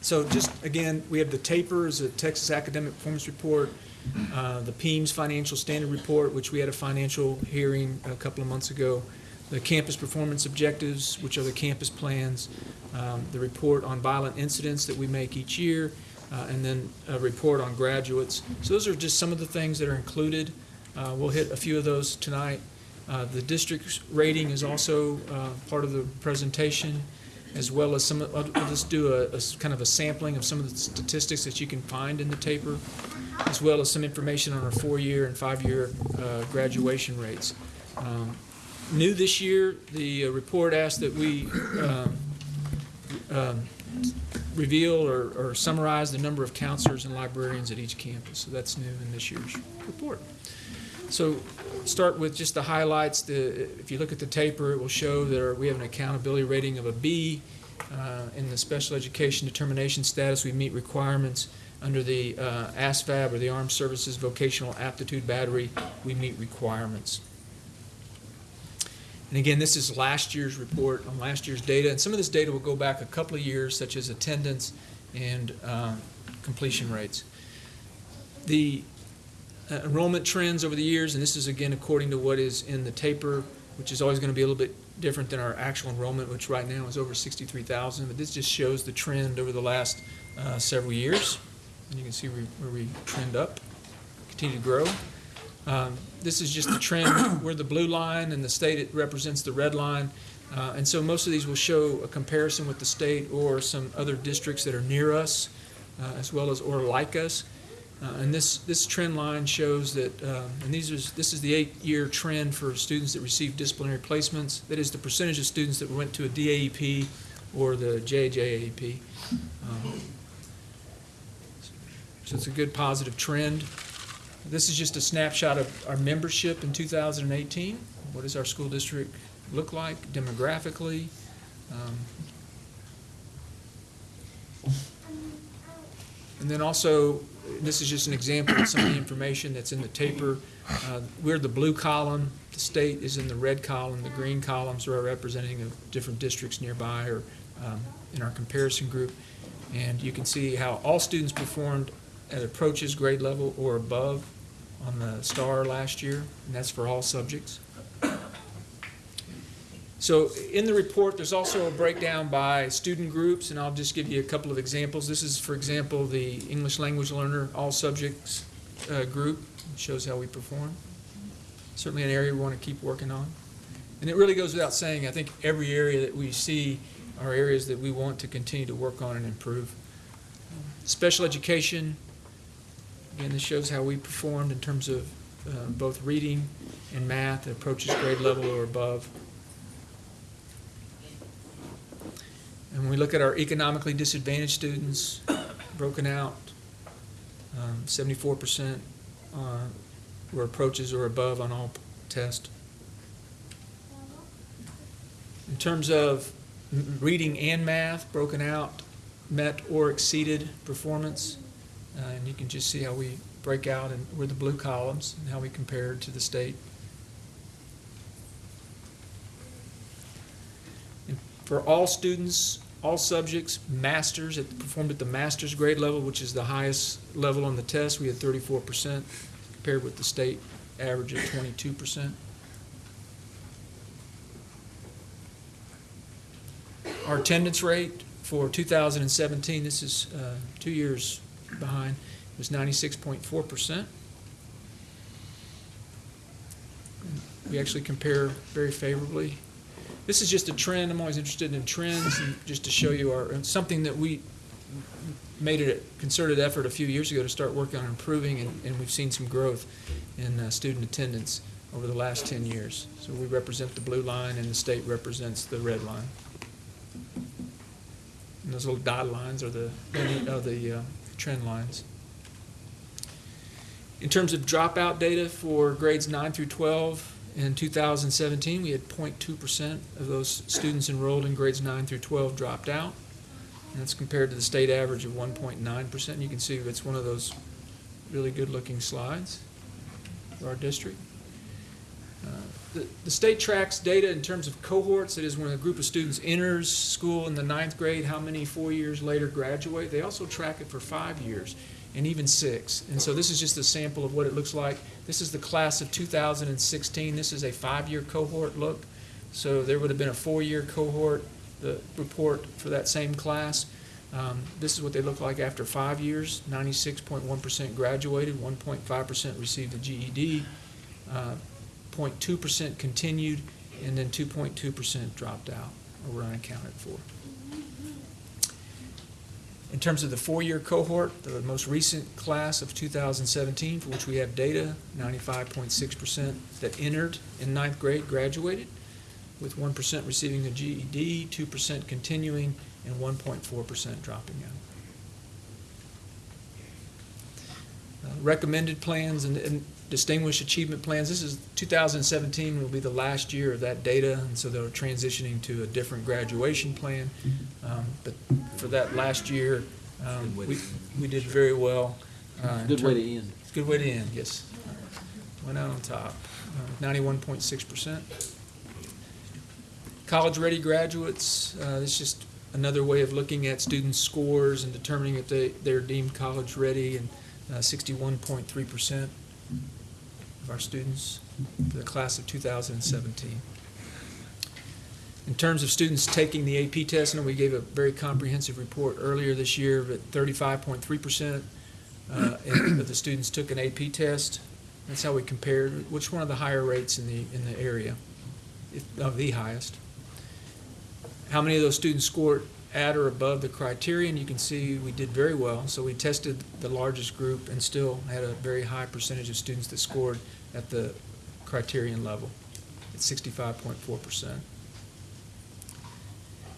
So just, again, we have the TAPRs, the Texas Academic Performance Report, uh, the PEIMS Financial Standard Report, which we had a financial hearing a couple of months ago, the Campus Performance Objectives, which are the campus plans, um, the report on violent incidents that we make each year, uh, and then a report on graduates. So those are just some of the things that are included. Uh, We'll hit a few of those tonight. Uh, The district's rating is also uh, part of the presentation, as well as some, I'll I'll just do a, kind of a sampling of some of the statistics that you can find in the TAPR, as well as some information on our four-year and five-year uh, graduation rates. Um, New this year, the uh, report asked that we um, um, reveal or or summarize the number of counselors and librarians at each campus. So that's new in this year's report. So start with just the highlights. The, if you look at the TAPR, it will show that our- we have an accountability rating of a B. Uh, In the special education determination status, we meet requirements. Under the uh, ASVAB or the Armed Services Vocational Aptitude Battery, we meet requirements. And again, this is last year's report on last year's data, and some of this data will go back a couple of years, such as attendance and uh, completion rates. The uh, enrollment trends over the years, and this is again according to what is in the TAPR, which is always going to be a little bit different than our actual enrollment, which right now is over 63,000. But this just shows the trend over the last uh, several years. And you can see where where we trend up, continue to grow. Um, This is just the trend, we're the blue line, and the state it represents the red line. Uh, And so most of these will show a comparison with the state or some other districts that are near us, uh, as well as or like us. Uh, And this, this trend line shows that, um, and these is, this is the eight-year trend for students that receive disciplinary placements. That is the percentage of students that went to a DAEP or the JJAEP. Um, So it's a good positive trend. This is just a snapshot of our membership in 2018. What does our school district look like demographically? Um, And then also, this is just an example of some of the information that's in the TAPR. Uh, We're the blue column, the state is in the red column, the green columns are representing of different districts nearby or um, in our comparison group. And you can see how all students performed at approaches grade level or above on the STAAR last year, and that's for all subjects. So in the report, there's also a breakdown by student groups, and I'll just give you a couple of examples. This is, for example, the English language learner, all subjects uh, group, It shows how we perform. Certainly an area we want to keep working on. And it really goes without saying, I think every area that we see are areas that we want to continue to work on and improve. Special education, again, this shows how we performed in terms of uh, both reading and math, approaches grade level or above. And when we look at our economically disadvantaged students, broken out, um, seventy-four percent uh, were approaches or above on all tests. In terms of reading and math, broken out, met or exceeded performance, uh, and you can just see how we break out and we're the blue columns and how we compare to the state. And For all students, all subjects, masters, it performed at the master's grade level, which is the highest level on the test, we had thirty-four percent, compared with the state average of twenty-two percent. Our attendance rate for two thousand and seventeen, this is uh, two years behind, was ninety-six point four percent. We actually compare very favorably this is just a trend. I'm always interested in trends and just to show you our, something that we made it a concerted effort a few years ago to start working on improving, and, and we've seen some growth in uh, student attendance over the last 10 years. So we represent the blue line, and the state represents the red line. And those little dotted lines are the, are the uh, trend lines. In terms of dropout data for grades 9 through 12, in 2017, we had 0.2% of those students enrolled in grades 9 through 12 dropped out. And that's compared to the state average of 1.9%. You can see it's one of those really good-looking slides for our district. Uh, The the state tracks data in terms of cohorts, that is when a group of students enters school in the ninth grade, how many four years later graduate. They also track it for five years and even six. And so this is just a sample of what it looks like. This is the class of 2016. This is a five-year cohort look. So there would have been a four-year cohort, the report for that same class. Um, This is what they look like after five years. 96.1% graduated, 1.5% received a GED, uh, 0.2% continued, and then 2.2% dropped out or were unaccounted for. In terms of the four-year cohort, the most recent class of 2017, for which we have data, 95.6% that entered in ninth grade graduated, with 1% receiving a GED, 2% continuing, and 1.4% dropping out. Uh, Recommended plans and- and Distinguished Achievement Plans. This is 2017 will be the last year of that data, and so they're transitioning to a different graduation plan. Um, but for that last year, um, we, we did very well. Uh, good way to end. Good way to end, yes. Uh, went out on top, 91.6%. Uh, College-ready graduates, uh, it's just another way of looking at student scores and determining if they, they're deemed college-ready, and uh, 61.3% our students for the class of two thousand and seventeen. In terms of students taking the AP test, and we gave a very comprehensive report earlier this year, but thirty-five point three percent uh, of the students took an AP test. That's how we compared, which one of the higher rates in the, in the area, if, of the highest. How many of those students scored at or above the criterion? You can see we did very well. So we tested the largest group and still had a very high percentage of students that scored at the criterion level, at sixty-five point four percent.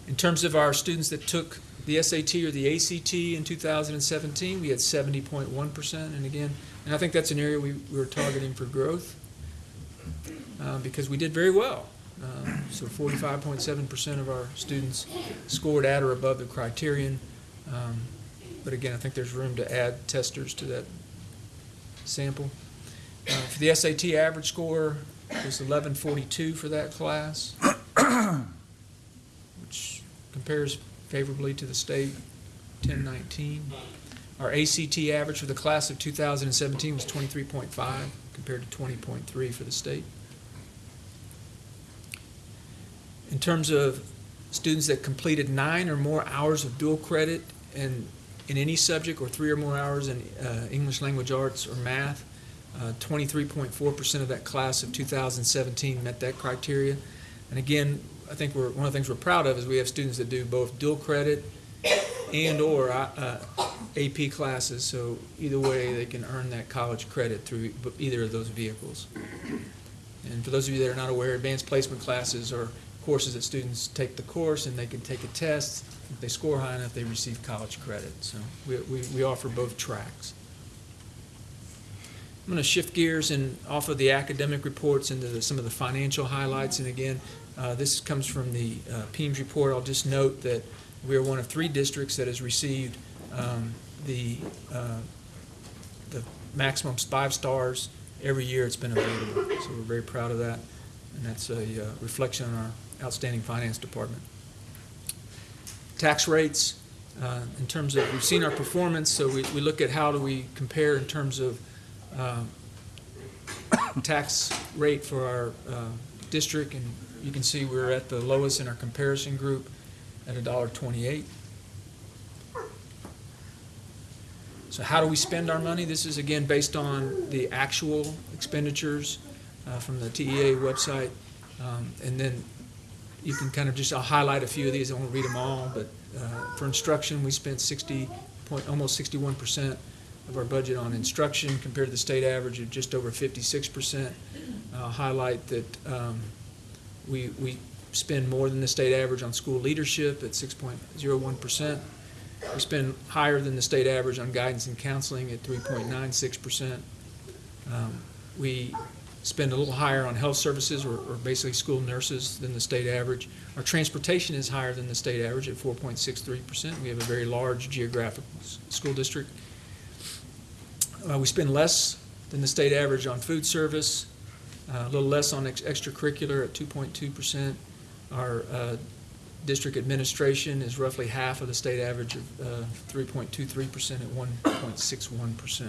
In terms of our students that took the SAT or the ACT in 2017, we had 70.1%. And again, and I think that's an area we, we were targeting for growth uh, because we did very well. Um, so 45.7% of our students scored at or above the criterion. Um, but again, I think there's room to add testers to that sample. Uh, for the SAT average score was 1142 for that class, which compares favorably to the state, 1019. Our ACT average for the class of 2017 was 23.5 compared to 20.3 for the state. In terms of students that completed nine or more hours of dual credit in, in any subject or three or more hours in uh, English language arts or math, 23.4% of that class of 2017 met that criteria. And again, I think we're, one of the things we're proud of is we have students that do both dual credit and/or uh, AP classes, so either way, they can earn that college credit through either of those vehicles. And for those of you that are not aware, advanced placement classes are courses that students take the course and they can take a test. If they score high enough, they receive college credit. So we, we, we offer both tracks. I'm going to shift gears and off of the academic reports into the, some of the financial highlights. And again, uh, this comes from the uh, PEIMS report. I'll just note that we are one of three districts that has received um, the, uh, the maximum five stars every year it's been available. So we're very proud of that. And that's a uh, reflection on our outstanding finance department. Tax rates, uh, in terms of, we've seen our performance, so we, we look at how do we compare in terms of um, tax rate for our uh, district, and you can see we're at the lowest in our comparison group at a dollar twenty-eight. So how do we spend our money? This is again based on the actual expenditures uh, from the TEA website. Um, And then you can kind of just, I'll highlight a few of these, I won't read them all, but uh, for instruction, we spent sixty point, almost sixty-one percent of our budget on instruction compared to the state average of just over fifty-six percent. I'll highlight that um, we, we spend more than the state average on school leadership at six point zero one percent. We spend higher than the state average on guidance and counseling at three point nine six percent. Um, We spend a little higher on health services or, or basically school nurses than the state average. Our transportation is higher than the state average at four point six three percent. We have a very large geographic school district. Uh, we spend less than the state average on food service, uh, a little less on ex- extracurricular at 2.2%. Our uh, district administration is roughly half of the state average of uh, 3.23% at 1.61%.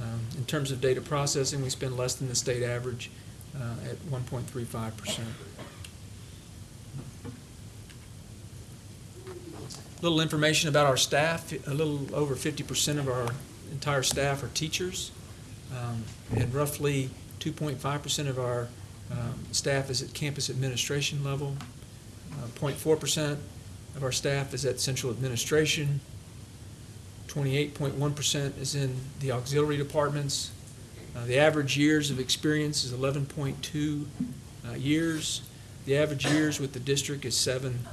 Um, In terms of data processing, we spend less than the state average uh, at 1.35%. A little information about our staff, a little over 50% of our entire staff are teachers, um, and roughly 2.5% of our um, staff is at campus administration level. Uh, 0.4% of our staff is at central administration. 28.1% is in the auxiliary departments. Uh, The average years of experience is 11.2 uh, years. The average years with the district is seven.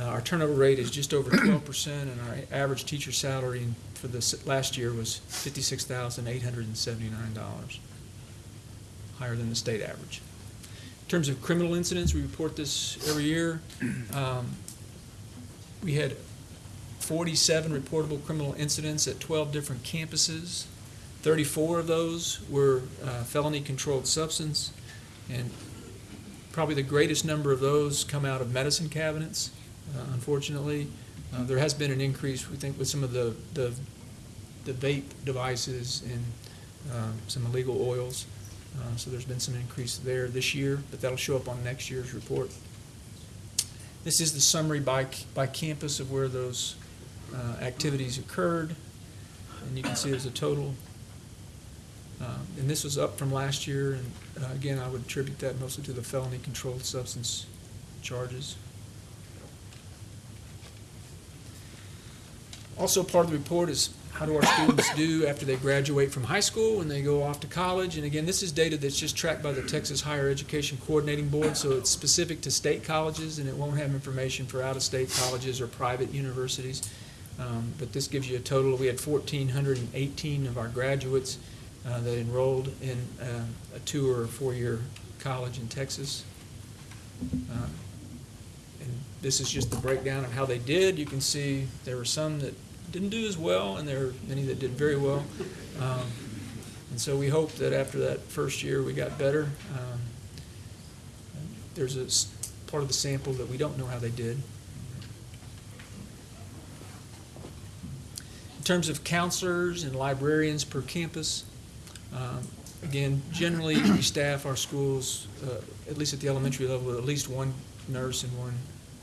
Uh, Our turnover rate is just over 12%, and our average teacher salary for this last year was $56,879, higher than the state average. In terms of criminal incidents, we report this every year. Um, We had 47 reportable criminal incidents at 12 different campuses. 34 of those were uh, felony-controlled substance, and probably the greatest number of those come out of medicine cabinets, uh, unfortunately. Uh, There has been an increase, we think, with some of the, the the vape devices and um, some illegal oils. Uh, So there's been some increase there this year, but that'll show up on next year's report. This is the summary by, by campus of where those uh, activities occurred. And you can see there's a total. um, And this was up from last year, and uh, again, I would attribute that mostly to the felony-controlled substance charges. Also, part of the report is how do our students do after they graduate from high school and they go off to college? And again, this is data that's just tracked by the Texas Higher Education Coordinating Board, so it's specific to state colleges, and it won't have information for out-of-state colleges or private universities. Um, But this gives you a total, we had 1,418 of our graduates uh, that enrolled in uh, a two or four-year college in Texas. Uh, this is just the breakdown of how they did. You can see there were some that didn't do as well, and there were many that did very well. Um, And so we hope that after that first year, we got better. Um, There's a part of the sample that we don't know how they did. In terms of counselors and librarians per campus, um, again, generally, we staff our schools, uh, at least at the elementary level, with at least one nurse and one,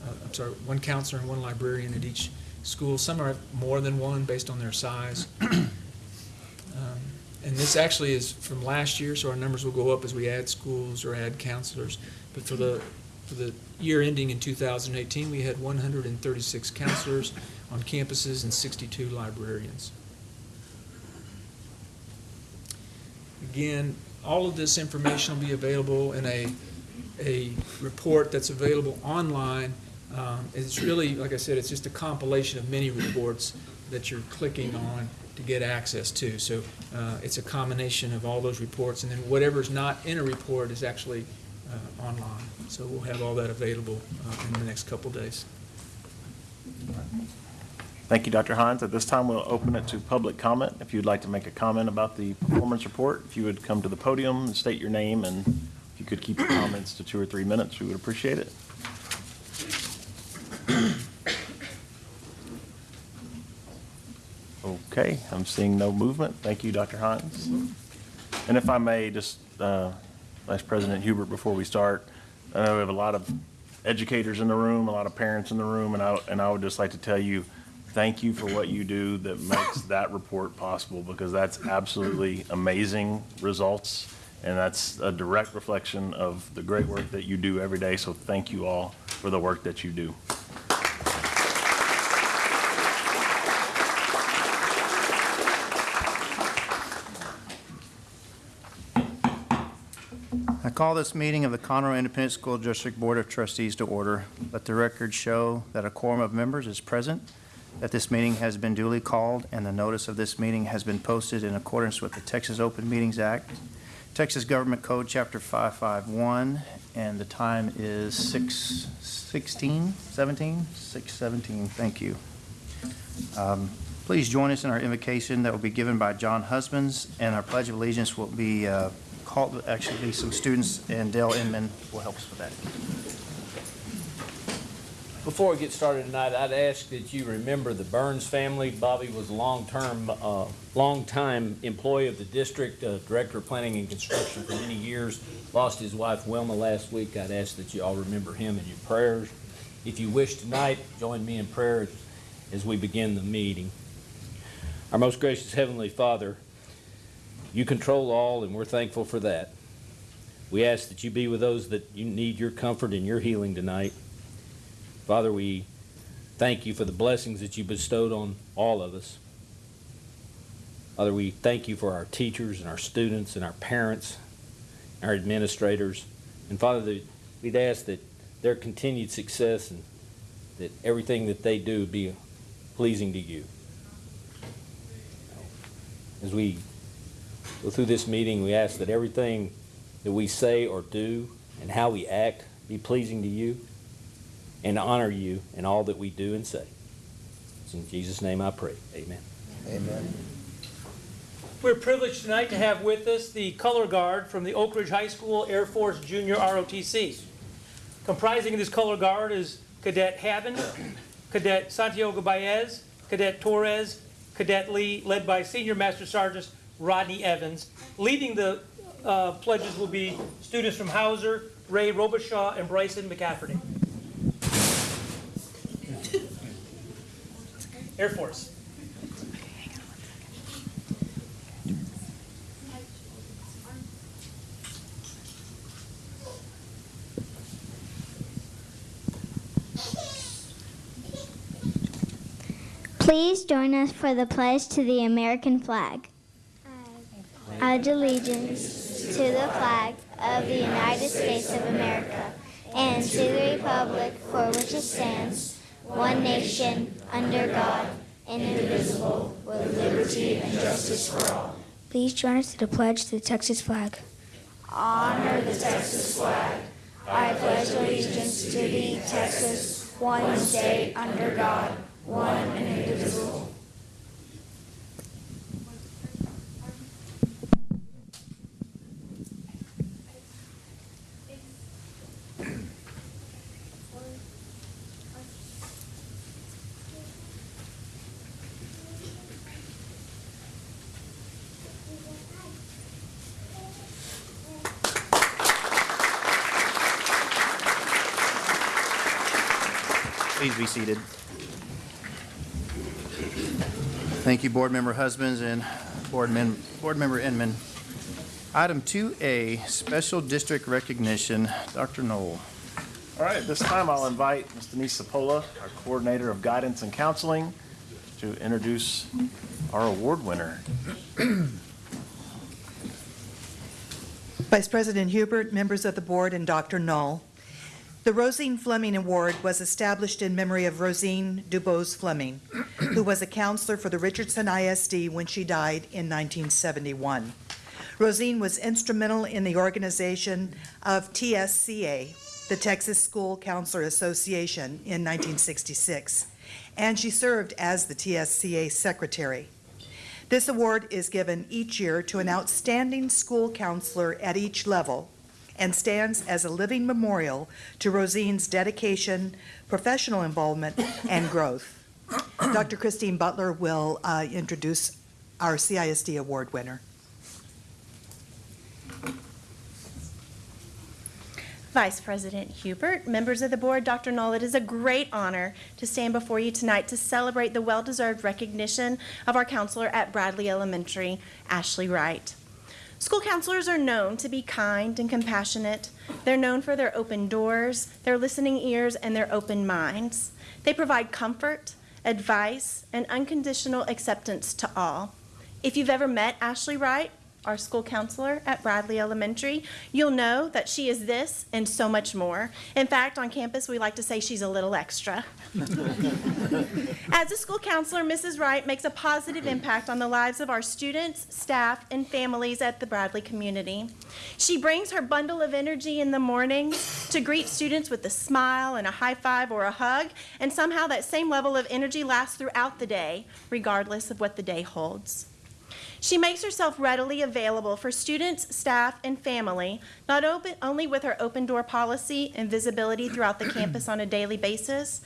uh, I'm sorry, one counselor and one librarian at each school. Some are more than one based on their size. Um, And this actually is from last year, so our numbers will go up as we add schools or add counselors. But for the, for the year ending in 2018, we had 136 counselors on campuses and 62 librarians. Again, all of this information will be available in a, a report that's available online. Um, It's really, like I said, it's just a compilation of many reports that you're clicking on to get access to. So uh, it's a combination of all those reports, and then whatever's not in a report is actually uh, online. So we'll have all that available uh, in the next couple days. Thank you, Dr. Hines. At this time, we'll open it to public comment. If you'd like to make a comment about the performance report, if you would come to the podium and state your name, and if you could keep your comments to two or three minutes, we would appreciate it. Okay, I'm seeing no movement. Thank you, Dr. Hines. And if I may, just, uh, Vice President Hubert, before we start, I know we have a lot of educators in the room, a lot of parents in the room, and I, and I would just like to tell you, thank you for what you do that makes that report possible, because that's absolutely amazing results, and that's a direct reflection of the great work that you do every day, so thank you all for the work that you do. I call this meeting of the Conroe Independent School District Board of Trustees to order. Let the record show that a quorum of members is present, that this meeting has been duly called, and the notice of this meeting has been posted in accordance with the Texas Open Meetings Act, Texas Government Code, Chapter 551, and the time is 6:16, 17? 6:17, thank you. Um, Please join us in our invocation that will be given by John Husbands, and our Pledge of Allegiance will be uh, call, actually, some students, and Dale Inman will help us with that. Before we get started tonight, I'd ask that you remember the Burns family. Bobby was a long-term, uh, long-time employee of the district, uh, Director of Planning and Construction for many years. Lost his wife Wilma last week. I'd ask that you all remember him in your prayers. If you wish tonight, join me in prayer as we begin the meeting. Our most gracious Heavenly Father, you control all, and we're thankful for that. We ask that you be with those that you need your comfort and your healing tonight. Father, we thank you for the blessings that you bestowed on all of us. Father, we thank you for our teachers and our students and our parents, our administrators. And Father, we'd ask that their continued success and that everything that they do be pleasing to you. As we go through this meeting, we ask that everything that we say or do and how we act be pleasing to you and honor you in all that we do and say. It's in Jesus' name I pray. Amen. Amen. We're privileged tonight to have with us the color guard from the Oak Ridge High School Air Force Junior ROTC. Comprising this color guard is Cadet Haben, Cadet Santiago Baez, Cadet Torres, Cadet Lee, led by Senior Master Sergeant Rodney Evans. Leading the uh, pledges will be students from Hauser, Ray Robichaud, and Bryson McCafferty. Air Force. Please join us for the pledge to the American flag. I pledge allegiance to the flag of the United States of America and to the republic for which it stands, one nation, under God, indivisible, with liberty and justice for all. Please join us to the pledge to the Texas flag. Honor the Texas flag. I pledge allegiance to thee, Texas, one state under God, one and indivisible. Seated. Thank you, Board Member Husbands and Board Mem- Board Member Inman. Item 2A, Special District Recognition, Dr. Null. All right, this time I'll invite Ms. Denise Sapola, our Coordinator of Guidance and Counseling, to introduce our award winner. Vice President Hubert, members of the board, and Dr. Null. The Rosine Fleming Award was established in memory of Rosine Dubose Fleming, who was a counselor for the Richardson ISD when she died in 1971. Rosine was instrumental in the organization of TSCA, the Texas School Counselor Association, in 1966, and she served as the TSCA secretary. This award is given each year to an outstanding school counselor at each level and stands as a living memorial to Rosine's dedication, professional involvement, and growth. Dr. Christine Butler will uh, introduce our CISD award winner. Vice President Hubert, members of the board, Dr. Null, it is a great honor to stand before you tonight to celebrate the well-deserved recognition of our counselor at Bradley Elementary, Ashley Wright. School counselors are known to be kind and compassionate. They're known for their open doors, their listening ears, and their open minds. They provide comfort, advice, and unconditional acceptance to all. If you've ever met Ashley Wright, our school counselor at Bradley Elementary, you'll know that she is this and so much more. In fact, on campus, we like to say she's a little extra. As a school counselor, Mrs. Wright makes a positive impact on the lives of our students, staff, and families at the Bradley community. She brings her bundle of energy in the mornings to greet students with a smile and a high five or a hug, and somehow that same level of energy lasts throughout the day, regardless of what the day holds. She makes herself readily available for students, staff, and family, not open, only with her open door policy and visibility throughout the campus on a daily basis,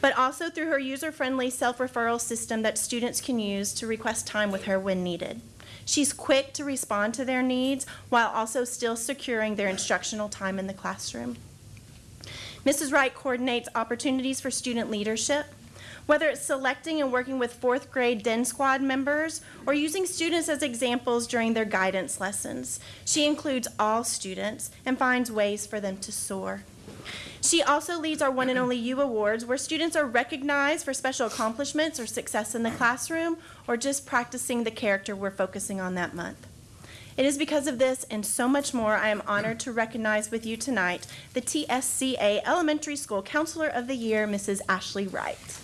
but also through her user-friendly self-referral system that students can use to request time with her when needed. She's quick to respond to their needs while also still securing their instructional time in the classroom. Mrs. Wright coordinates opportunities for student leadership, whether it's selecting and working with fourth grade DEN squad members or using students as examples during their guidance lessons. She includes all students and finds ways for them to soar. She also leads our One and Only You Awards, where students are recognized for special accomplishments or success in the classroom or just practicing the character we're focusing on that month. It is because of this and so much more I am honored to recognize with you tonight the TSCA Elementary School Counselor of the Year, Mrs. Ashley Wright.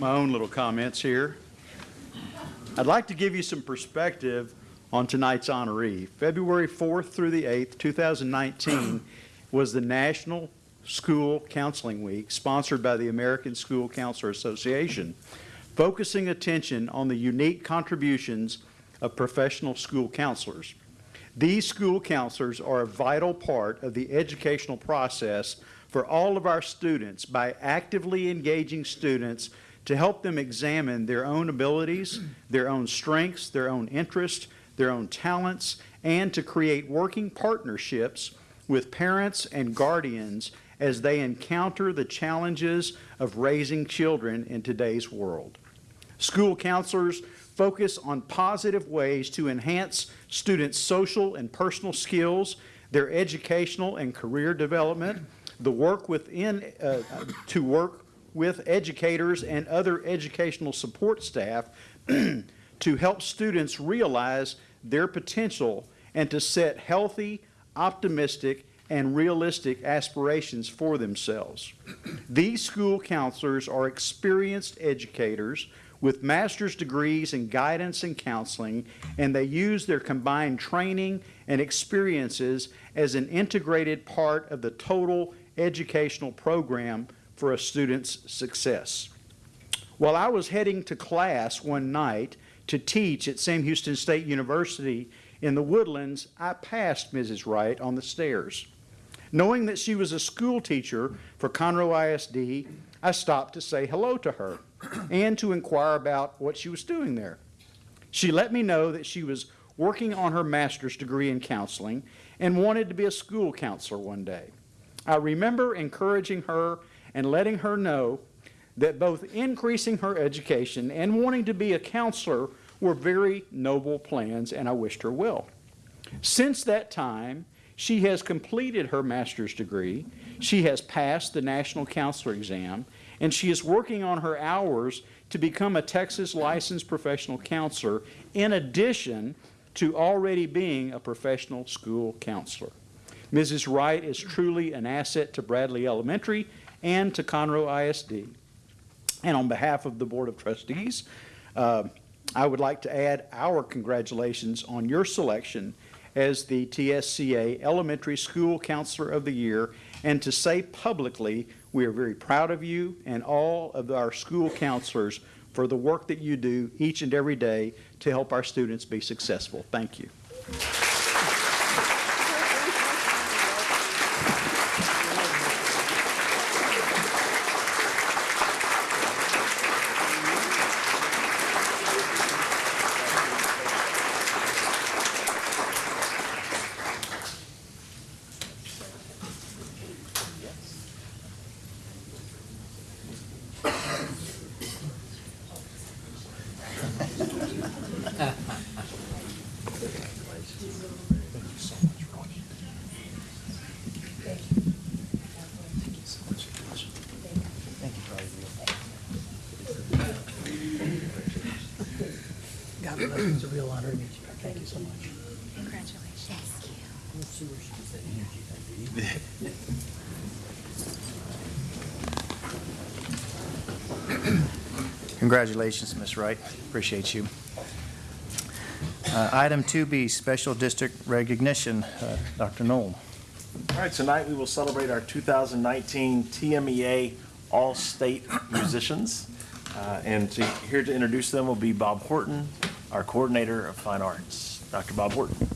My own little comments here. I'd like to give you some perspective on tonight's honoree. February 4th through the 8th, 2019 was the National School Counseling Week sponsored by the American School Counselor Association, focusing attention on the unique contributions of professional school counselors. These school counselors are a vital part of the educational process for all of our students by actively engaging students to help them examine their own abilities, their own strengths, their own interests, their own talents, and to create working partnerships with parents and guardians as they encounter the challenges of raising children in today's world. School counselors focus on positive ways to enhance students' social and personal skills, their educational and career development, the work within, uh, to work with educators and other educational support staff to help students realize their potential and to set healthy, optimistic, and realistic aspirations for themselves. These school counselors are experienced educators with master's degrees in guidance and counseling, and they use their combined training and experiences as an integrated part of the total educational program for a student's success. While I was heading to class one night to teach at Sam Houston State University in the Woodlands, I passed Mrs. Wright on the stairs. Knowing that she was a school teacher for Conroe ISD, I stopped to say hello to her and to inquire about what she was doing there. She let me know that she was working on her master's degree in counseling and wanted to be a school counselor one day. I remember encouraging her and letting her know that both increasing her education and wanting to be a counselor were very noble plans, and I wished her well. Since that time, she has completed her master's degree, she has passed the National Counselor exam, and she is working on her hours to become a Texas licensed professional counselor in addition to already being a professional school counselor. Mrs. Wright is truly an asset to Bradley Elementary and to Conroe ISD. And on behalf of the Board of Trustees, uh, I would like to add our congratulations on your selection as the TSCA Elementary School Counselor of the Year and to say publicly we are very proud of you and all of our school counselors for the work that you do each and every day to help our students be successful. Thank you. It's a real honor to meet you. Thank you so much. Congratulations. Congratulations, Ms. Wright. Appreciate you. Uh, Item 2B, Special District Recognition. Uh, Dr. Null. All right, tonight we will celebrate our 2019 TMEA E All-State Musicians. Uh, And to, here to introduce them will be Bob Horton, our Coordinator of Fine Arts. Dr. Bob Horton.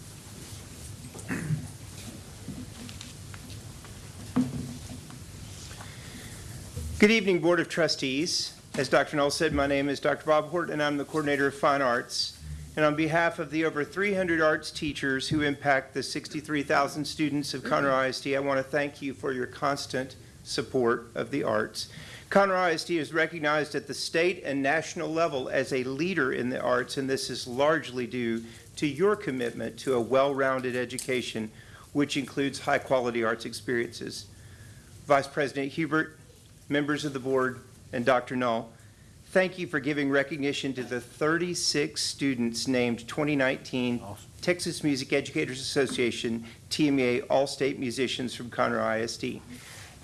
Good evening, Board of Trustees. As Dr. Null said, my name is Dr. Bob Horton, and I'm the Coordinator of Fine Arts. And on behalf of the over 300 arts teachers who impact the 63,000 students of Conroe ISD, I want to thank you for your constant support of the arts. Conroe ISD is recognized at the state and national level as a leader in the arts, and this is largely due to your commitment to a well-rounded education, which includes high-quality arts experiences. Vice President Hubert, members of the board, and Dr. Null, thank you for giving recognition to the 36 students named 2019 Texas Music Educators Association TMEA All-State Musicians from Conroe ISD.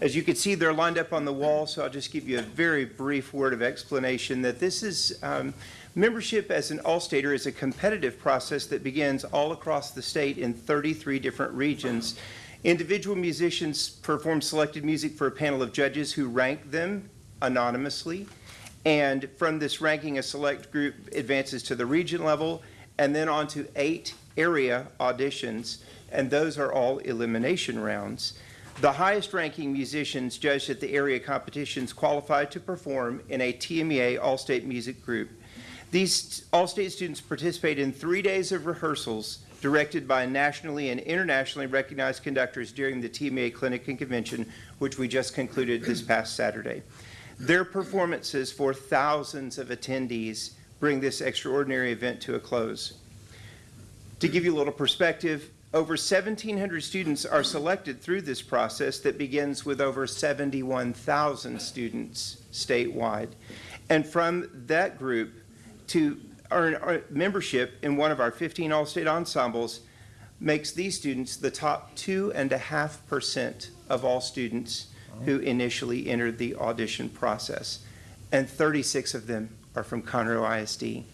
As you can see, they're lined up on the wall, so I'll just give you a very brief word of explanation that this is, um, membership as an All-Stater is a competitive process that begins all across the state in 33 different regions. Individual musicians perform selected music for a panel of judges who rank them anonymously. And from this ranking, a select group advances to the region level and then on to eight area auditions, and those are all elimination rounds. The highest ranking musicians judged at the area competitions qualify to perform in a TMEA All-State Music Group. These All-State students participate in three days of rehearsals directed by nationally and internationally recognized conductors during the TMA Clinic and Convention, which we just concluded this past Saturday. Their performances for thousands of attendees bring this extraordinary event to a close. To give you a little perspective, over 1,700 students are selected through this process that begins with over 71,000 students statewide. And from that group, to earn membership in one of our 15 All-State ensembles makes these students the top two and a half percent of all students who initially entered the audition process. And 36 of them are from Conroe ISD.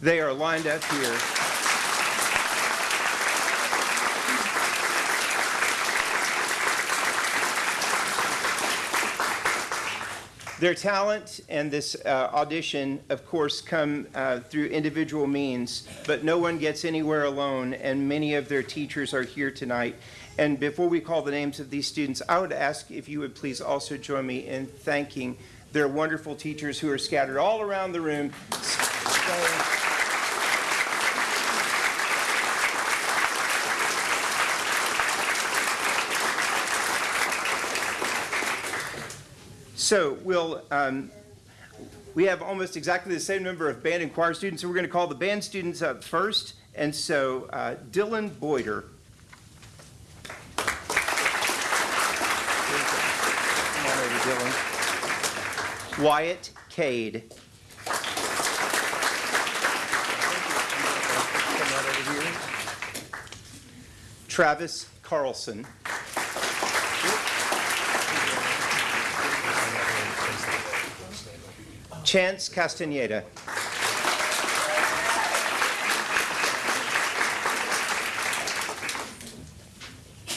They are lined up here. Their talent and this uh, audition, of course, come uh, through individual means, but no one gets anywhere alone, and many of their teachers are here tonight. And before we call the names of these students, I would ask if you would please also join me in thanking their wonderful teachers who are scattered all around the room. So we'll, um, we have almost exactly the same number of band and choir students, so we're going to call the band students up first. And so uh, Dylan Boyder. Come on over, Dylan. Wyatt Cade. Travis Carlson. Chance Castaneda.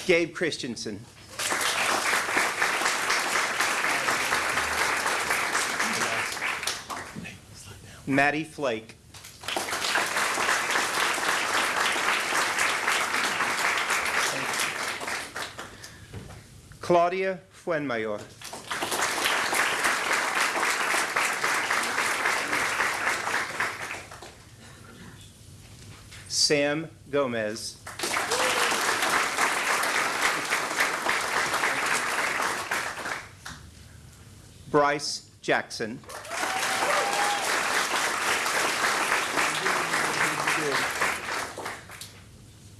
Gabe Christensen. Maddie Flake. Claudia Fuenmayor. Sam Gomez. Bryce Jackson.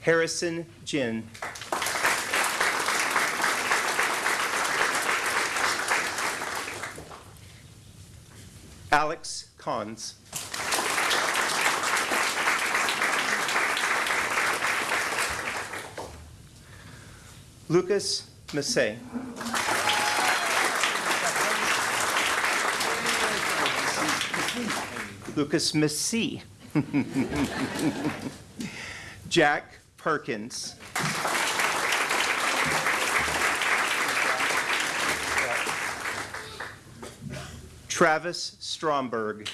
Harrison Jin. Alex Cons. Lucas Massey. Lucas Massey. Jack Perkins. Travis Stromberg.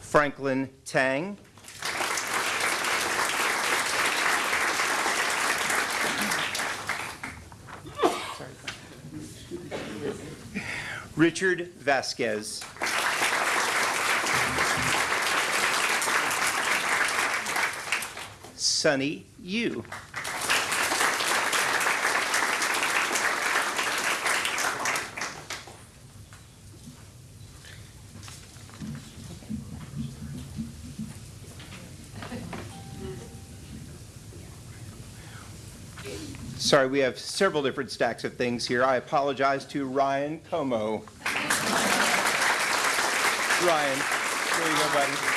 Franklin Tang. Richard Vasquez. Sunny Yu. Sorry, we have several different stacks of things here. I apologize to Ryan Como. Ryan, there you go, buddy.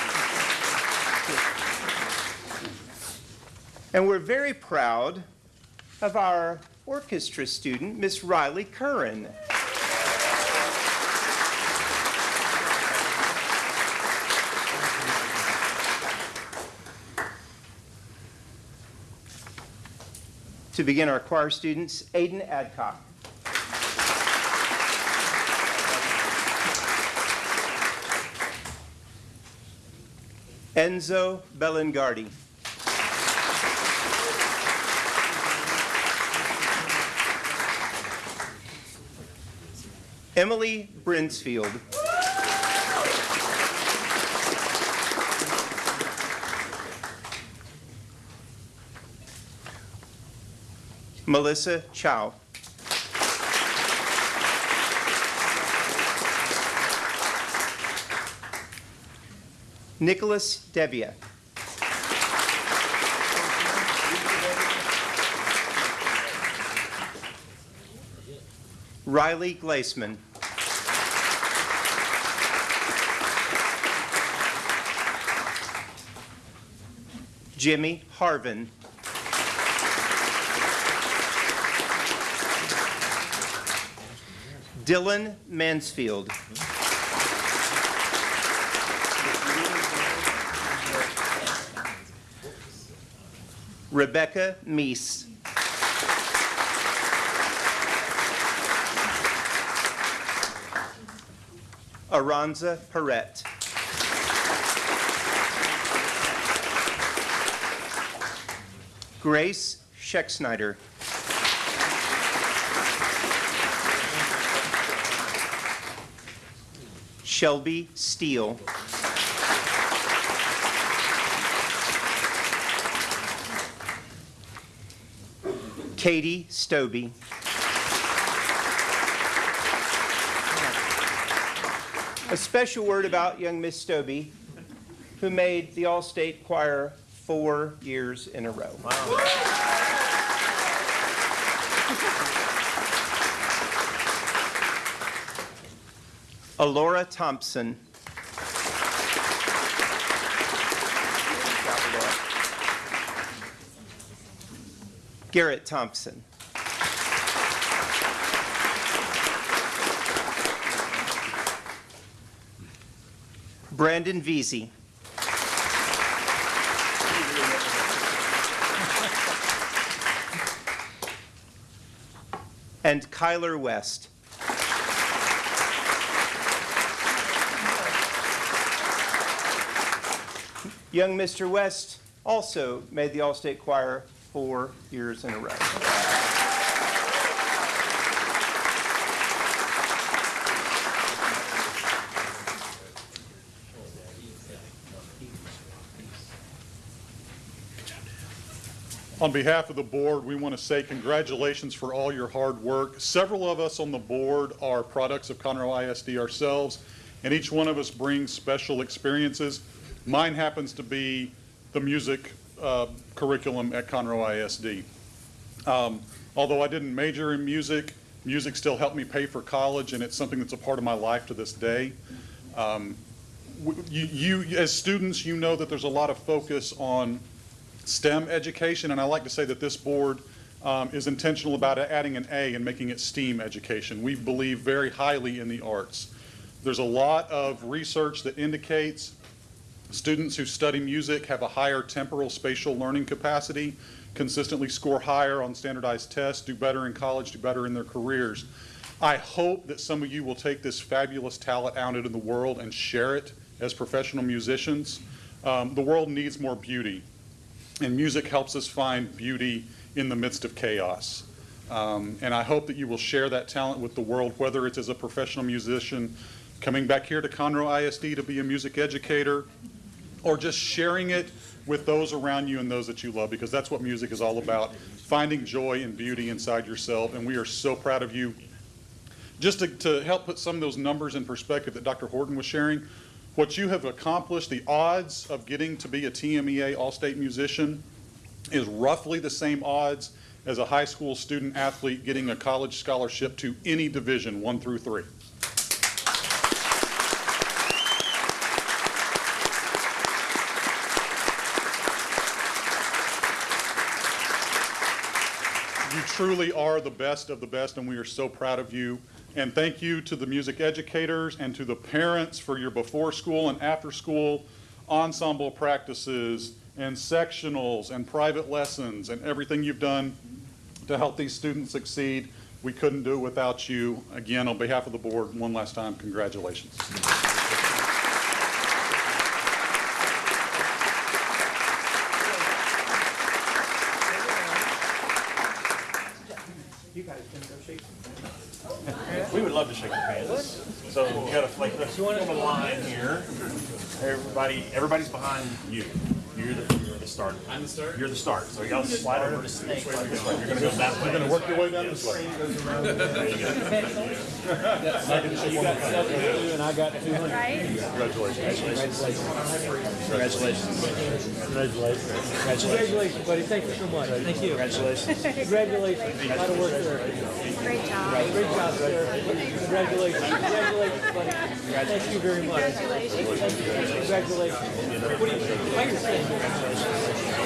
And we're very proud of our orchestra student, Miss Riley Curran. To begin, our choir students, Aiden Adcock. Enzo Bellingardi. Emily Brinsfield. Melissa Chow. Nicholas Devia. Riley Glaceman. Jimmy Harvin. Dylan Mansfield. Rebecca Meese. Aranza Perret. Grace Schecksnyder. Shelby Steele. Katie Stobie. A special word about young Miss Stobie, who made the All-State Choir four years in a row. Alora Thompson. Garrett Thompson. Brandon Veazey. And Kyler West. Young Mr. West also made the All-State Choir four years in a row. On behalf of the board, we want to say congratulations for all your hard work. Several of us on the board are products of Conroe ISD ourselves, and each one of us brings special experiences. Mine happens to be the music uh, curriculum at Conroe ISD. Um, Although I didn't major in music, music still helped me pay for college, and it's something that's a part of my life to this day. Um, you, you, as students, you know that there's a lot of focus on STEM education, and I like to say that this board um, is intentional about adding an A and making it STEAM education. We believe very highly in the arts. There's a lot of research that indicates students who study music have a higher temporal spatial learning capacity, consistently score higher on standardized tests, do better in college, do better in their careers. I hope that some of you will take this fabulous talent out into the world and share it as professional musicians. Um, the world needs more beauty, and music helps us find beauty in the midst of chaos. Um, and I hope that you will share that talent with the world, whether it's as a professional musician coming back here to Conroe ISD to be a music educator, or just sharing it with those around you and those that you love, because that's what music is all about, finding joy and beauty inside yourself. And we are so proud of you. Just to, to help put some of those numbers in perspective that Dr. Horton was sharing, what you have accomplished, the odds of getting to be a TMEA All-State musician is roughly the same odds as a high school student athlete getting a college scholarship to any division, one through three. You truly are the best of the best, and we are so proud of you. And thank you to the music educators and to the parents for your before school and after school ensemble practices and sectionals and private lessons and everything you've done to help these students succeed. We couldn't do it without you. Again, on behalf of the board, one last time, congratulations. We would love to shake your hands. So you gotta like the form a line here. Everybody, everybody's behind you. You're the start. I'm the start? You're the start. So you gotta slide over this way. You're gonna go that way. You're gonna work your way down this way. There you go. Got seventy-two and I got two hundred. Congratulations, buddy. Thank you so much. Thank you. Congratulations. Congratulations. A lot of work there. Great job. Great job, sir. Congratulations. Congratulations, buddy. Thank you very much. Congratulations. What do you think? What you?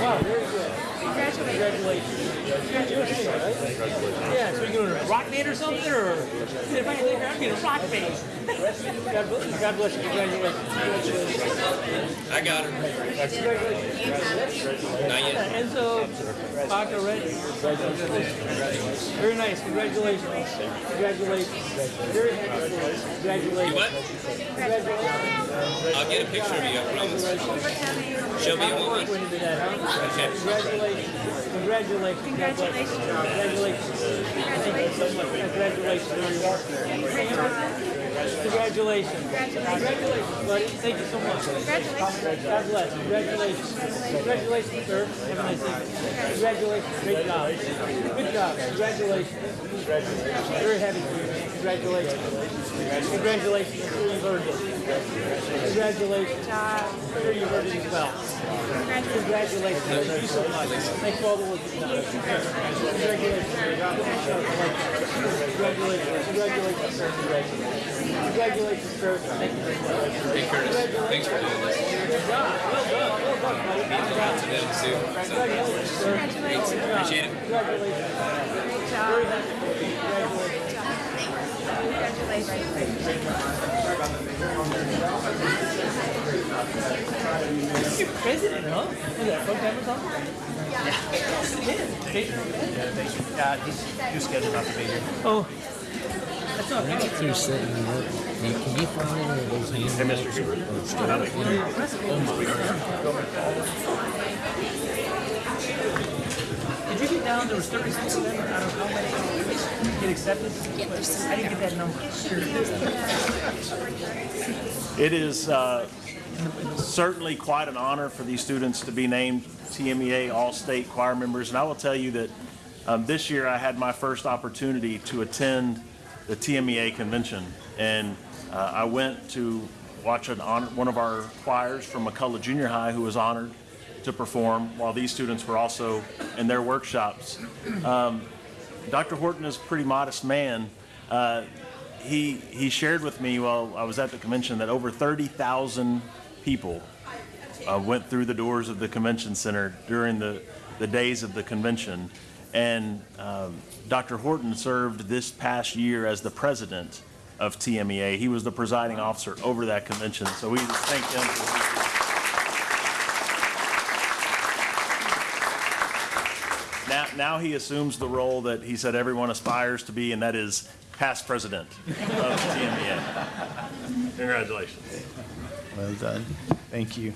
Wow, very good. Congratulations. Congratulations. Yeah, so you're going to rock band or something, or if I think I'm getting a rock band. God bless, God bless you. Congratulations. I got her. Congratulations. Not yet. Enzo, Paco, Red. Very nice. Congratulations. Congratulations. Very happy. Congratulations. You what? Congratulations. I'll get a picture of you, I promise. Show me A moment. Okay. Congratulations. Congratulations. Congratulations. Congratulations. Much. Congratulations on your work there. Congratulations. Congratulations, buddy. Thank you so much. Congratulations. God bless. Congratulations. Congratulations, sir. Have a nice evening. Congratulations. Great job. Good job. Congratulations. Very happy for you, man. Congratulations. Congratulations. I'm sure you've earned. Congratulations. I'm sure you've earned it as well. Congratulations. Thank you so much. Thanks for all the work you've done. Congratulations. Congratulations. Congratulations, sir. Congratulations. Congratulations, sir. Thank you very much. Hey Curtis, thanks for doing this. Good job. Well done. Well done, buddy. Good job. To them too. Congratulations, sir. Thanks. Appreciate it. Congratulations. Very happy. Congratulations. You're president, huh? That something? Yeah. Yeah, he's, he's scheduled not to be here. Oh. That's not work. Now, can you find any of those you? Did you get down, there was thirty-six of them, out of how many get accepted? I didn't get that number. It is uh, certainly quite an honor for these students to be named TMEA All-State Choir members. And I will tell you that um, this year I had my first opportunity to attend the TMEA convention. And uh, I went to watch an honor, one of our choirs from McCullough Junior High who was honored to perform while these students were also in their workshops. Um, Dr. Horton is a pretty modest man. Uh, he, he shared with me while I was at the convention that over 30,000 people uh, went through the doors of the convention center during the, the days of the convention. And um, Dr. Horton served this past year as the president of TMEA. He was the presiding officer over that convention. So we thank him for his Now, now he assumes the role that he said everyone aspires to be, and that is past president of TMEA. Congratulations. Well done. Thank you.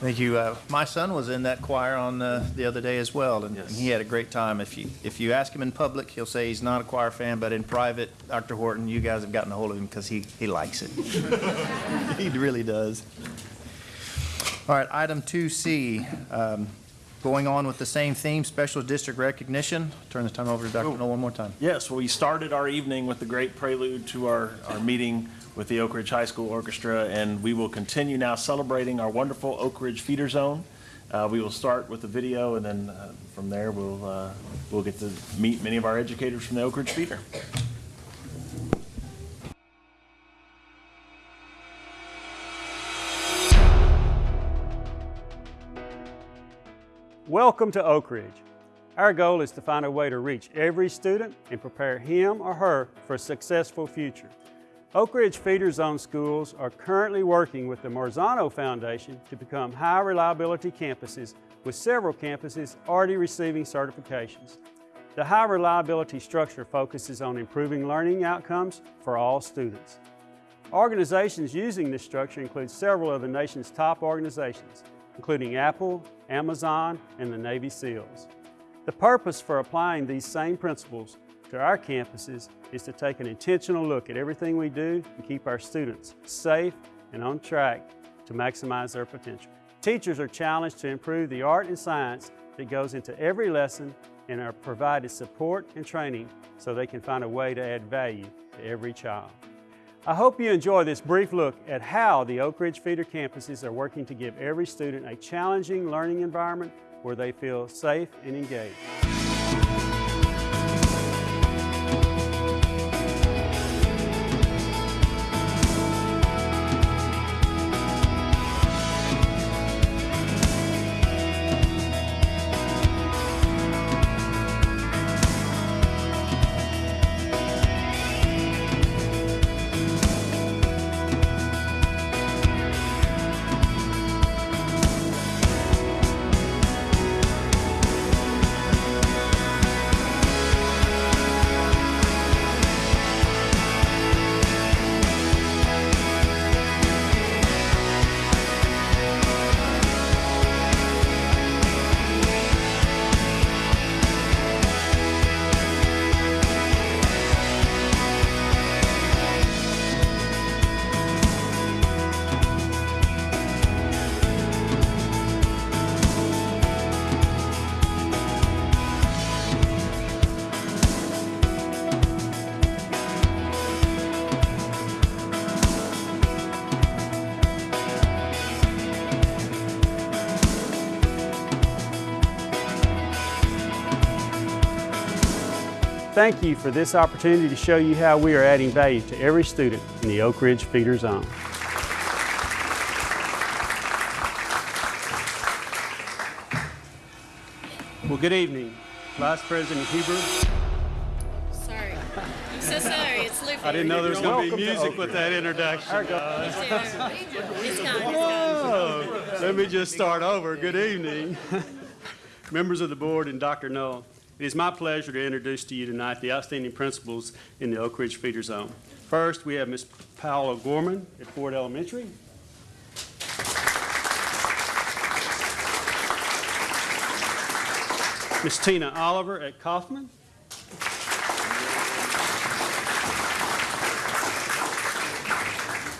Thank you. Uh, My son was in that choir on uh, the other day as well, and and he had a great time. If you, if you ask him in public, he'll say he's not a choir fan, but in private, Dr. Horton, you guys have gotten a hold of him because he, he likes it. He really does. All right, item 2C, um, going on with the same theme, special district recognition. Turn the time over to Dr. Null one more time. Yes, well, we started our evening with the great prelude to our, our meeting with the Oak Ridge High School Orchestra, and we will continue now celebrating our wonderful Oak Ridge Feeder Zone. Uh, we will start with the video, and then uh, from there, we'll, uh, we'll get to meet many of our educators from the Oak Ridge Feeder. Welcome to Oak Ridge. Our goal is to find a way to reach every student and prepare him or her for a successful future. Oak Ridge Feeder Zone schools are currently working with the Marzano Foundation to become high reliability campuses with several campuses already receiving certifications. The high reliability structure focuses on improving learning outcomes for all students. Organizations using this structure include several of the nation's top organizations, including Apple, Amazon, and the Navy SEALs. The purpose for applying these same principles to our campuses is to take an intentional look at everything we do and keep our students safe and on track to maximize their potential. Teachers are challenged to improve the art and science that goes into every lesson and are provided support and training so they can find a way to add value to every child. I hope you enjoy this brief look at how the Oak Ridge feeder campuses are working to give every student a challenging learning environment where they feel safe and engaged. Thank you for this opportunity to show you how we are adding value to every student in the Oak Ridge Feeder Zone. Well, good evening, Vice President Huber. Sorry. I'm so sorry. It's Luffy. I didn't know there was going to be music with that introduction. It's gone. Oh, Let me just start over. Good evening. Members of the board and Dr. Null, it is my pleasure to introduce to you tonight the outstanding principals in the Oak Ridge Feeder Zone. First, we have Ms. Paula Gorman at Ford Elementary. Ms. Tina Oliver at Kaufman.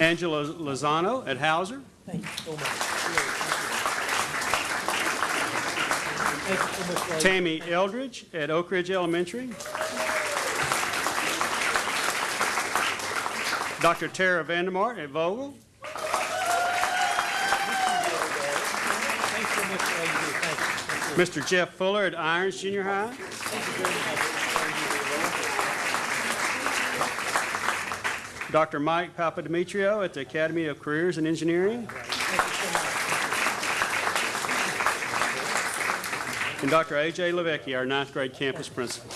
Angela Lozano at Hauser. Thank you so much. Tammy Eldridge at Oak Ridge Elementary. Dr. Tara Vandermart at Vogel. Mr. Jeff Fuller at Irons Junior High. Dr. Mike Papademetrio at the Academy of Careers and Engineering. And Dr. A.J. Levesque, our ninth grade campus principal.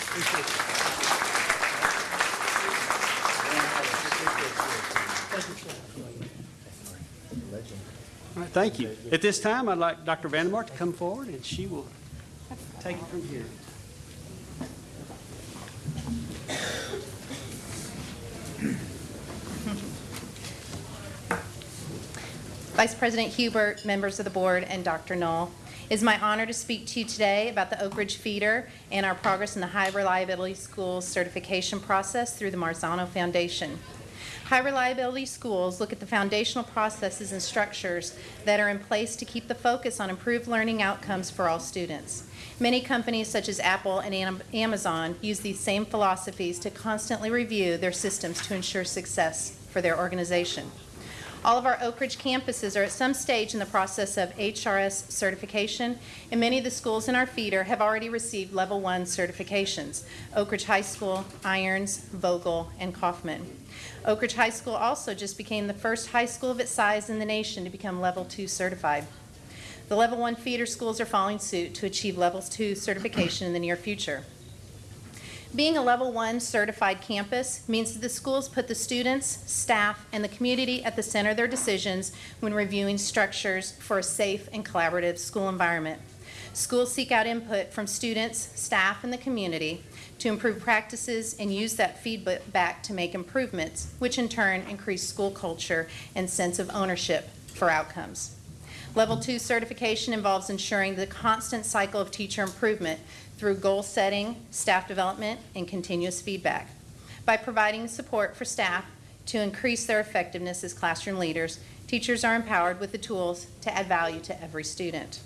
Thank you. At this time, I'd like Dr. Vandermark to come forward, and she will take it from here. Vice President Hubert, members of the board, and Dr. Null. It is my honor to speak to you today about the Oak Ridge feeder and our progress in the High Reliability Schools certification process through the Marzano Foundation. High reliability schools look at the foundational processes and structures that are in place to keep the focus on improved learning outcomes for all students. Many companies such as Apple and Amazon use these same philosophies to constantly review their systems to ensure success for their organization. All of our Oak Ridge campuses are at some stage in the process of HRS certification, and many of the schools in our feeder have already received Level 1 certifications. Oak Ridge High School, Irons, Vogel, and Kaufman. Oak Ridge High School also just became the first high school of its size in the nation to become Level 2 certified. The Level 1 feeder schools are following suit to achieve Level 2 certification in the near future. Being a Level 1 certified campus means that the schools put the students, staff, and the community at the center of their decisions when reviewing structures for a safe and collaborative school environment. Schools seek out input from students, staff, and the community to improve practices and use that feedback to make improvements, which in turn increase school culture and sense of ownership for outcomes. Level 2 certification involves ensuring the constant cycle of teacher improvement through goal setting, staff development, and continuous feedback. By providing support for staff to increase their effectiveness as classroom leaders, teachers are empowered with the tools to add value to every student.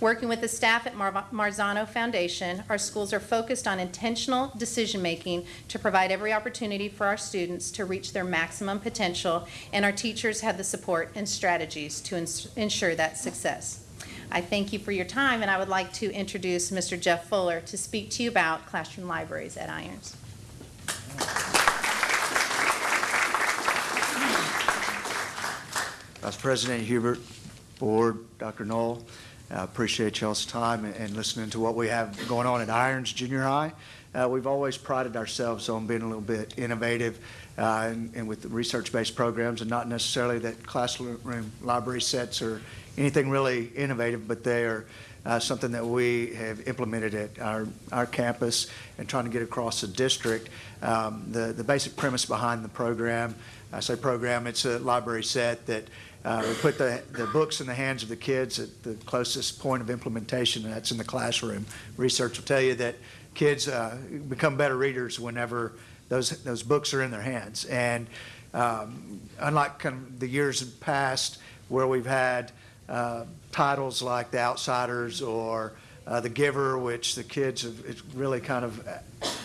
Working with the staff at Mar- Marzano Foundation, our schools are focused on intentional decision-making to provide every opportunity for our students to reach their maximum potential, and our teachers have the support and strategies to ensure that success. I thank you for your time, and I would like to introduce Mr. Jeff Fuller to speak to you about classroom libraries at Irons. Vice President Hubert, Board, Dr. Null, I appreciate y'all's time and- and listening to what we have going on at Irons Junior High. Uh, We've always prided ourselves on being a little bit innovative uh, and and with research-based programs, and not necessarily that classroom library sets or anything really innovative, but they are uh, something that we have implemented at our, our campus and trying to get across the district. Um, The, the basic premise behind the program, I say program, it's a library set that uh, we put the, the books in the hands of the kids at the closest point of implementation, and that's in the classroom. Research will tell you that kids uh, become better readers whenever those, those books are in their hands. And um, unlike kind of the years past where we've had uh, titles like The Outsiders or uh, The Giver, which the kids have it's really kind of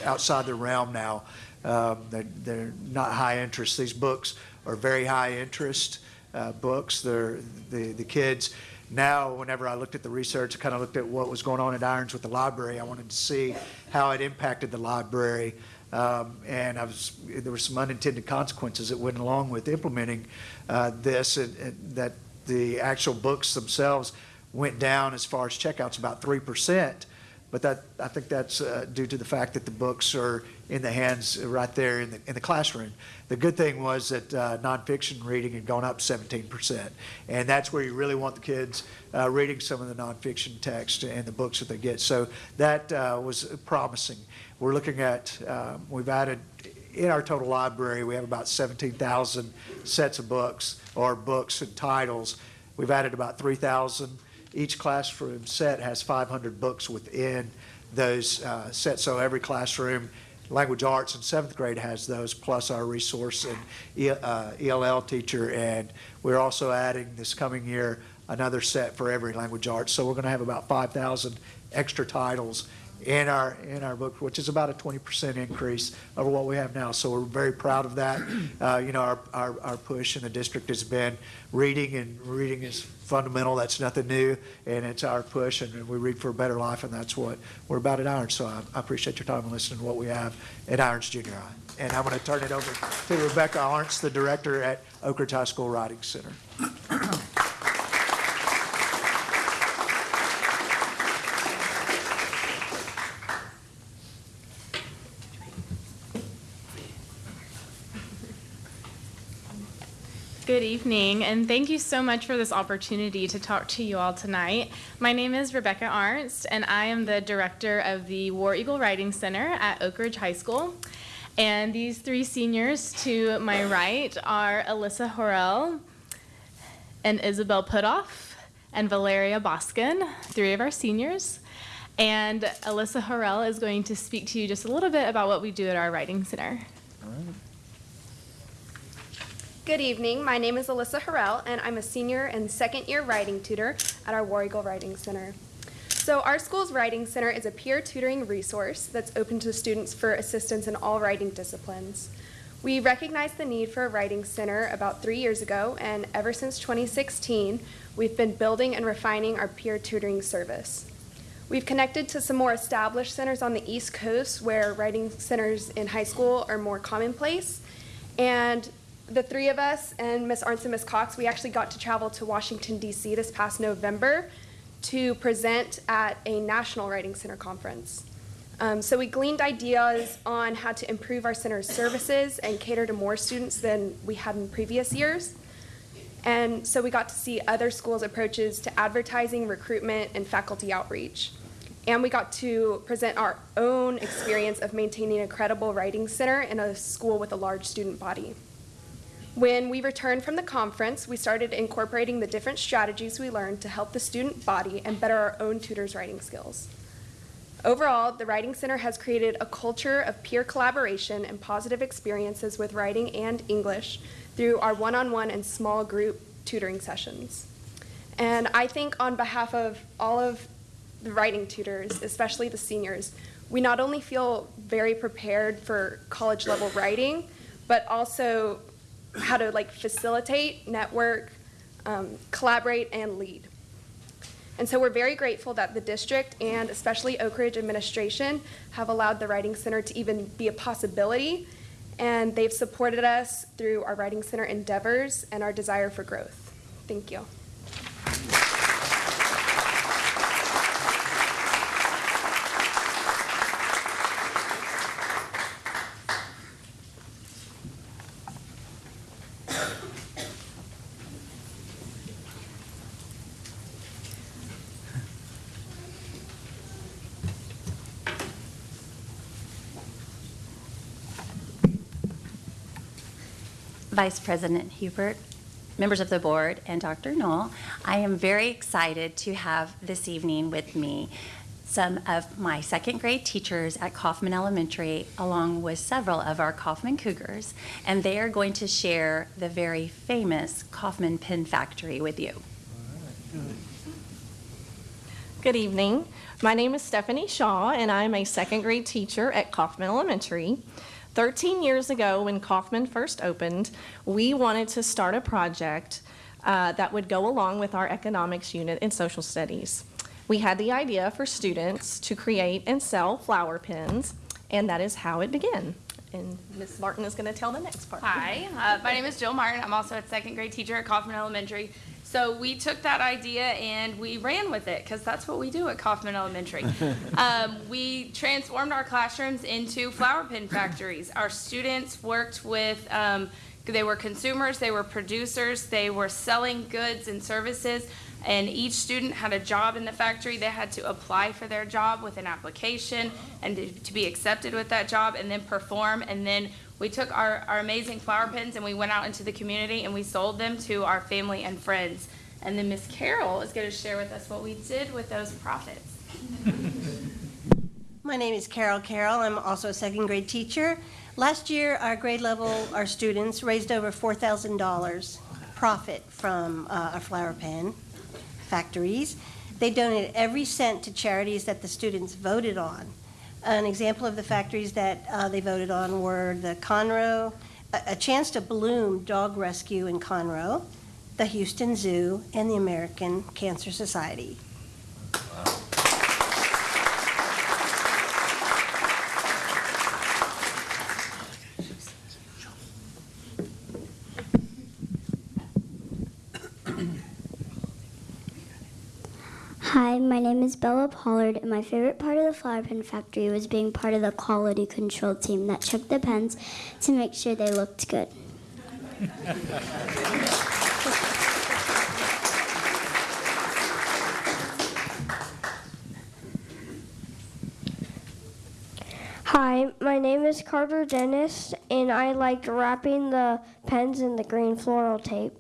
outside their realm now. Um, they're, they're not high interest. These books are very high interest uh, books. They're, the, the kids now, whenever I looked at the research, I kind of looked at what was going on at Irons with the library. I wanted to see how it impacted the library. Um, and I was, there were some unintended consequences that went along with implementing uh, this, and, and that the actual books themselves went down as far as checkouts about 3%. But that, I think that's uh, due to the fact that the books are in the hands right there in the, in the classroom. The good thing was that uh, nonfiction reading had gone up 17%. And that's where you really want the kids uh, reading some of the nonfiction text and the books that they get. So that uh, was promising. We're looking at, uh, we've added, in our total library, we have about 17,000 sets of books or books and titles. We've added about 3,000 each classroom set has 500 books within those uh, sets. So every classroom, language arts in seventh grade has those, plus our resource and E- uh, ELL teacher. And we're also adding this coming year another set for every language arts. So we're going to have about 5,000 extra titles in our, in our book, which is about a 20% increase over what we have now. So we're very proud of that. Uh, You know, our, our, our push in the district has been reading, and reading is fundamental. That's nothing new, and it's our push, and we read for a better life, and that's what we're about at Irons. So I I appreciate your time and listening to what we have at Irons Junior High. And I'm going to turn it over to Rebecca Arntz, the director at Oak Ridge High School Writing Center. Good evening, and thank you so much for this opportunity to talk to you all tonight. My name is Rebecca Arnst, and I am the director of the War Eagle Writing Center at Oak Ridge High School. And these three seniors to my right are Alyssa Horrell and Isabel Putoff and Valeria Boskin, three of our seniors. And Alyssa Horrell is going to speak to you just a little bit about what we do at our writing center. Good evening. My name is Alyssa Harrell, and I'm a senior and second year writing tutor at our War Eagle Writing Center. So, our school's Writing Center is a peer tutoring resource that's open to students for assistance in all writing disciplines. We recognized the need for a writing center about three years ago, and ever since 2016, we've been building and refining our peer tutoring service. We've connected to some more established centers on the East Coast where writing centers in high school are more commonplace. And the three of us and Miss Arndt and Miss Cox, we actually got to travel to Washington, D.C. this past November to present at a National Writing Center conference. Um, so we gleaned ideas on how to improve our center's services and cater to more students than we had in previous years. And so we got to see other schools' approaches to advertising, recruitment, and faculty outreach. And we got to present our own experience of maintaining a credible writing center in a school with a large student body. When we returned from the conference, we started incorporating the different strategies we learned to help the student body and better our own tutors' writing skills. Overall, the Writing Center has created a culture of peer collaboration and positive experiences with writing and English through our one on one and small group tutoring sessions. And I think, on behalf of all of the writing tutors, especially the seniors, we not only feel very prepared for college level writing, but also how to like facilitate, network, um, collaborate, and lead. And so we're very grateful that the district and especially Oak Ridge administration have allowed the Writing Center to even be a possibility. And they've supported us through our Writing Center endeavors and our desire for growth. Thank you. Vice President Hubert, members of the board, and Dr. Null, I am very excited to have this evening with me some of my second grade teachers at Kaufman Elementary, along with several of our Kaufman Cougars, and they are going to share the very famous Kaufman Pin Factory with you. Good evening. My name is Stephanie Shaw, and I'm a second grade teacher at Kaufman Elementary. 13 years ago, when Kaufman first opened, we wanted to start a project uh, that would go along with our economics unit in social studies. We had the idea for students to create and sell flower pins, and that is how it began. And Ms. Martin is going to tell the next part. Hi, uh, my name is Jill Martin. I'm also a second grade teacher at Kaufman Elementary. So we took that idea and we ran with it because that's what we do at Kaufman Elementary. um, we transformed our classrooms into flower pin factories. Our students worked with, um, they were consumers, they were producers, they were selling goods and services. And each student had a job in the factory. They had to apply for their job with an application and to, to be accepted with that job and then perform. And then we took our, our amazing flower pins and we went out into the community and we sold them to our family and friends. And then Miss Carol is going to share with us what we did with those profits. My name is Carol Carroll. I'm also a second grade teacher. Last year, our grade level, our students raised over $4,000 profit from uh, our flower pen factories. They donated every cent to charities that the students voted on. An example of the factories that uh, they voted on were the Conroe, A a Chance to Bloom Dog Rescue in Conroe, the Houston Zoo, and the American Cancer Society. Hi, my name is Bella Pollard, and my favorite part of the flower pen factory was being part of the quality control team that checked the pens to make sure they looked good. Hi, my name is Carter Dennis, and I liked wrapping the pens in the green floral tape.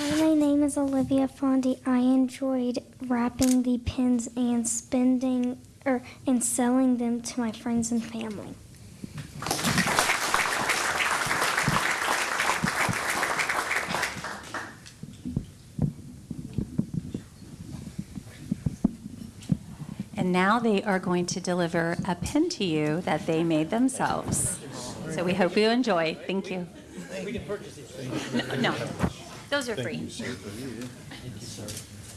Hi, my name is Olivia Fondy. I enjoyed wrapping the pins and spending or and selling them to my friends and family. And now they are going to deliver a pin to you that they made themselves. So we hope you enjoy. Thank you. We can purchase these. No, those are Thank free.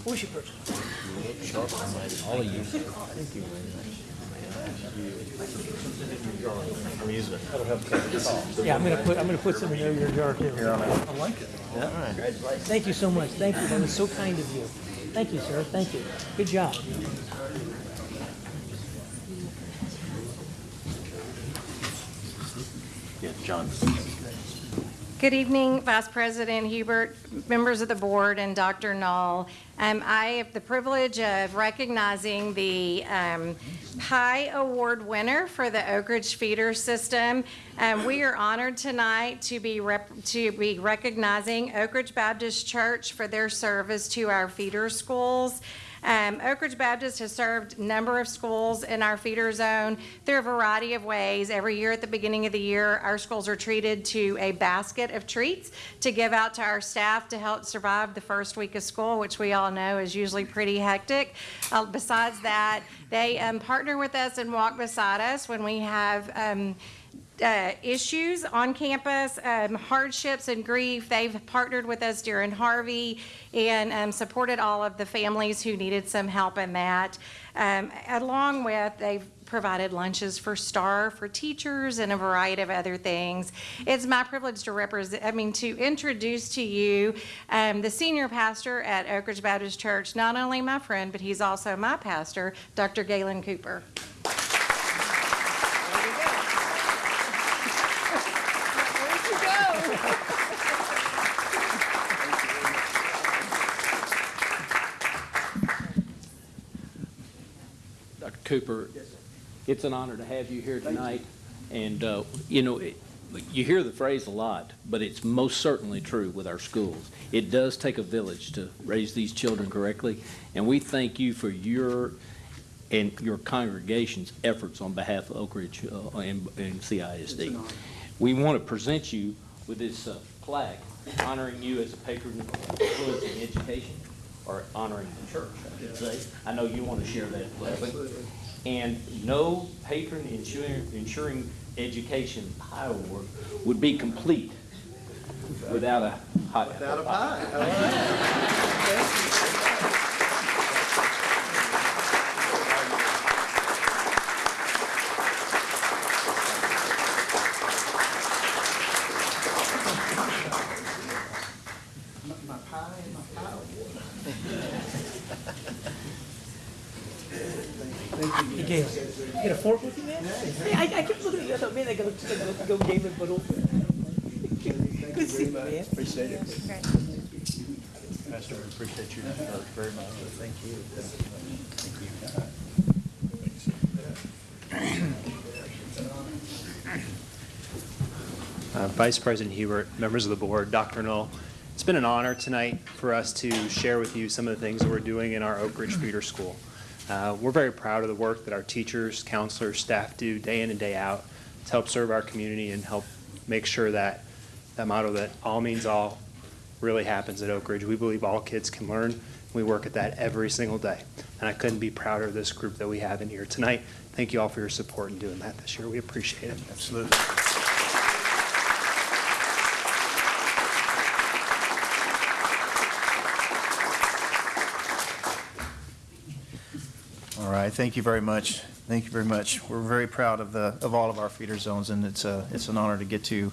We should purchase. All of you. Thank you I'm using it. That'll help cover. Yeah, I'm gonna put, I'm gonna put some in your jar too. Here on out. I like it. Yeah. Thank you so much. Thank you. That was so kind of you. Thank you, sir. Thank you. Good job. Yeah, John. Good evening, Vice President Hubert, members of the board, and Dr. Null. Um, I have the privilege of recognizing the um, Pie Award winner for the Oak Ridge Feeder System. Um, We are honored tonight to be, to be recognizing Oak Ridge Baptist Church for their service to our feeder schools. Um, Oak Ridge Baptist has served a number of schools in our feeder zone through a variety of ways. Every year at the beginning of the year, our schools are treated to a basket of treats to give out to our staff to help survive the first week of school, which we all know is usually pretty hectic. Uh, besides that, they um, partner with us and walk beside us when we have um, uh, issues on campus, um, hardships and grief. They've partnered with us during Harvey and um, supported all of the families who needed some help in that. Um, along with, they've provided lunches for STAAR for teachers and a variety of other things. It's my privilege to represent, I mean, to introduce to you um, the senior pastor at Oak Ridge Baptist Church, not only my friend, but he's also my pastor, Dr. Galen Cooper. Cooper, it's an honor to have you here tonight. And, uh, you know, it- you hear the phrase a lot, but it's most certainly true with our schools. It does take a village to raise these children correctly, and we thank you for your and your congregation's efforts on behalf of Oak Ridge uh, and and CISD. We want to present you with this uh, plaque honoring you as a patron of influence in education, or honoring the church, I should say. I know you want to share that gladly. And no patron ensuring, education pie award would be complete without a hot Without a pie. My pie and my pie Hey, Galen, you got a fork with you, man? Hey, I, I kept looking at you, I thought, man, I gotta, I gotta go Galen, but over. Good to see you, man. Appreciate it. Pastor, we appreciate your work very much. Thank you. Thank Uh, Vice President Hubert, members of the board, Dr. Null, it's been an honor tonight for us to share with you some of the things that we're doing in our Oak Ridge Feeder School. Uh, We're very proud of the work that our teachers, counselors, staff do day in and day out to help serve our community and help make sure that that motto that all means all really happens at Oak Ridge. We believe all kids can learn. We work at that every single day. And I couldn't be prouder of this group that we have in here tonight. Thank you all for your support in doing that this year. We appreciate it. Absolutely. All right, thank you very much. Thank you very much. We're very proud of the, of all of our feeder zones, and it's a, it's an honor to get to,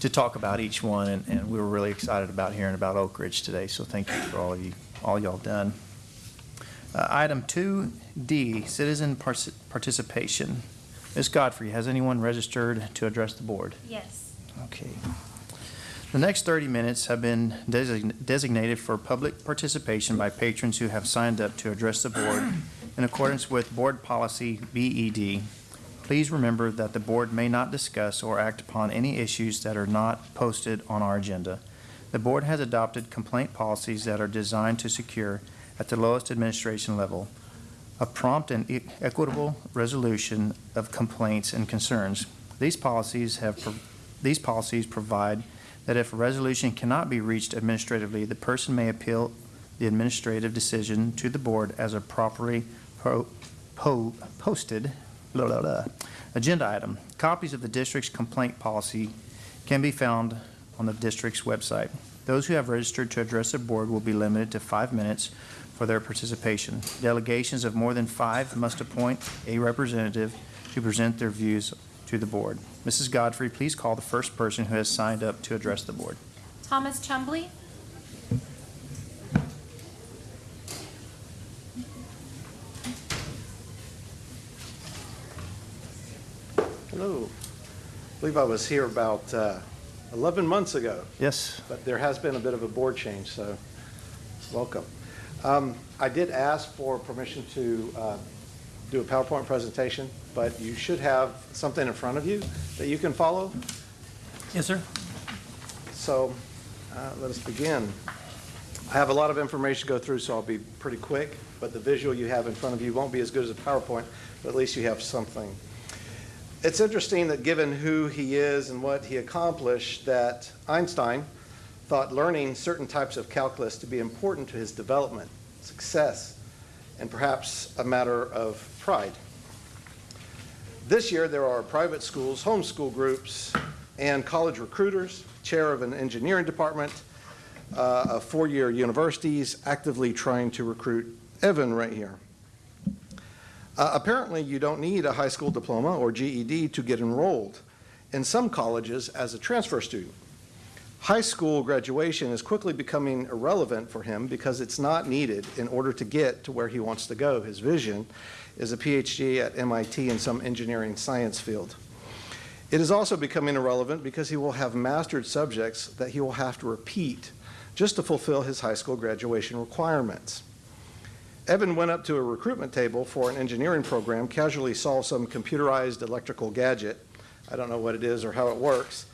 to talk about each one, and, and we were really excited about hearing about Oak Ridge today, so thank you for all you, all y'all done. Uh, Item 2D, citizen partic- participation. Ms. Godfrey, has anyone registered to address the board? Yes. Okay. The next 30 minutes have been design- designated for public participation by patrons who have signed up to address the board in accordance with Board Policy BED. Please remember that the board may not discuss or act upon any issues that are not posted on our agenda. The board has adopted complaint policies that are designed to secure, at the lowest administration level, a prompt and e- equitable resolution of complaints and concerns. These policies have, these policies provide that if a resolution cannot be reached administratively, the person may appeal the administrative decision to the board as a properly po- posted blah, blah, blah, agenda item. Copies of the district's complaint policy can be found on the district's website. Those who have registered to address the board will be limited to five minutes for their participation. Delegations of more than five must appoint a representative to present their views to the board. Mrs. Godfrey, please call the first person who has signed up to address the board. Thomas Chumbley. Hello. I believe I was here about uh, 11 months ago, Yes. but there has been a bit of a board change, so welcome. Um, I did ask for permission to uh, do a PowerPoint presentation, but you should have something in front of you that you can follow. Yes, sir. So uh, let us begin. I have a lot of information to go through, so I'll be pretty quick, but the visual you have in front of you won't be as good as a PowerPoint, but at least you have something. It's interesting that given who he is and what he accomplished, that Einstein thought learning certain types of calculus to be important to his development, success, and perhaps a matter of pride. This year, there are private schools, homeschool groups, and college recruiters, chair of an engineering department, uh, of four-year universities actively trying to recruit Evan right here. Uh, apparently, you don't need a high school diploma or GED to get enrolled in some colleges as a transfer student. High school graduation is quickly becoming irrelevant for him because it's not needed in order to get to where he wants to go. His vision is a PhD at MIT in some engineering science field. It is also becoming irrelevant because he will have mastered subjects that he will have to repeat just to fulfill his high school graduation requirements. Evan went up to a recruitment table for an engineering program, casually saw some computerized electrical gadget. I don't know what it is or how it works.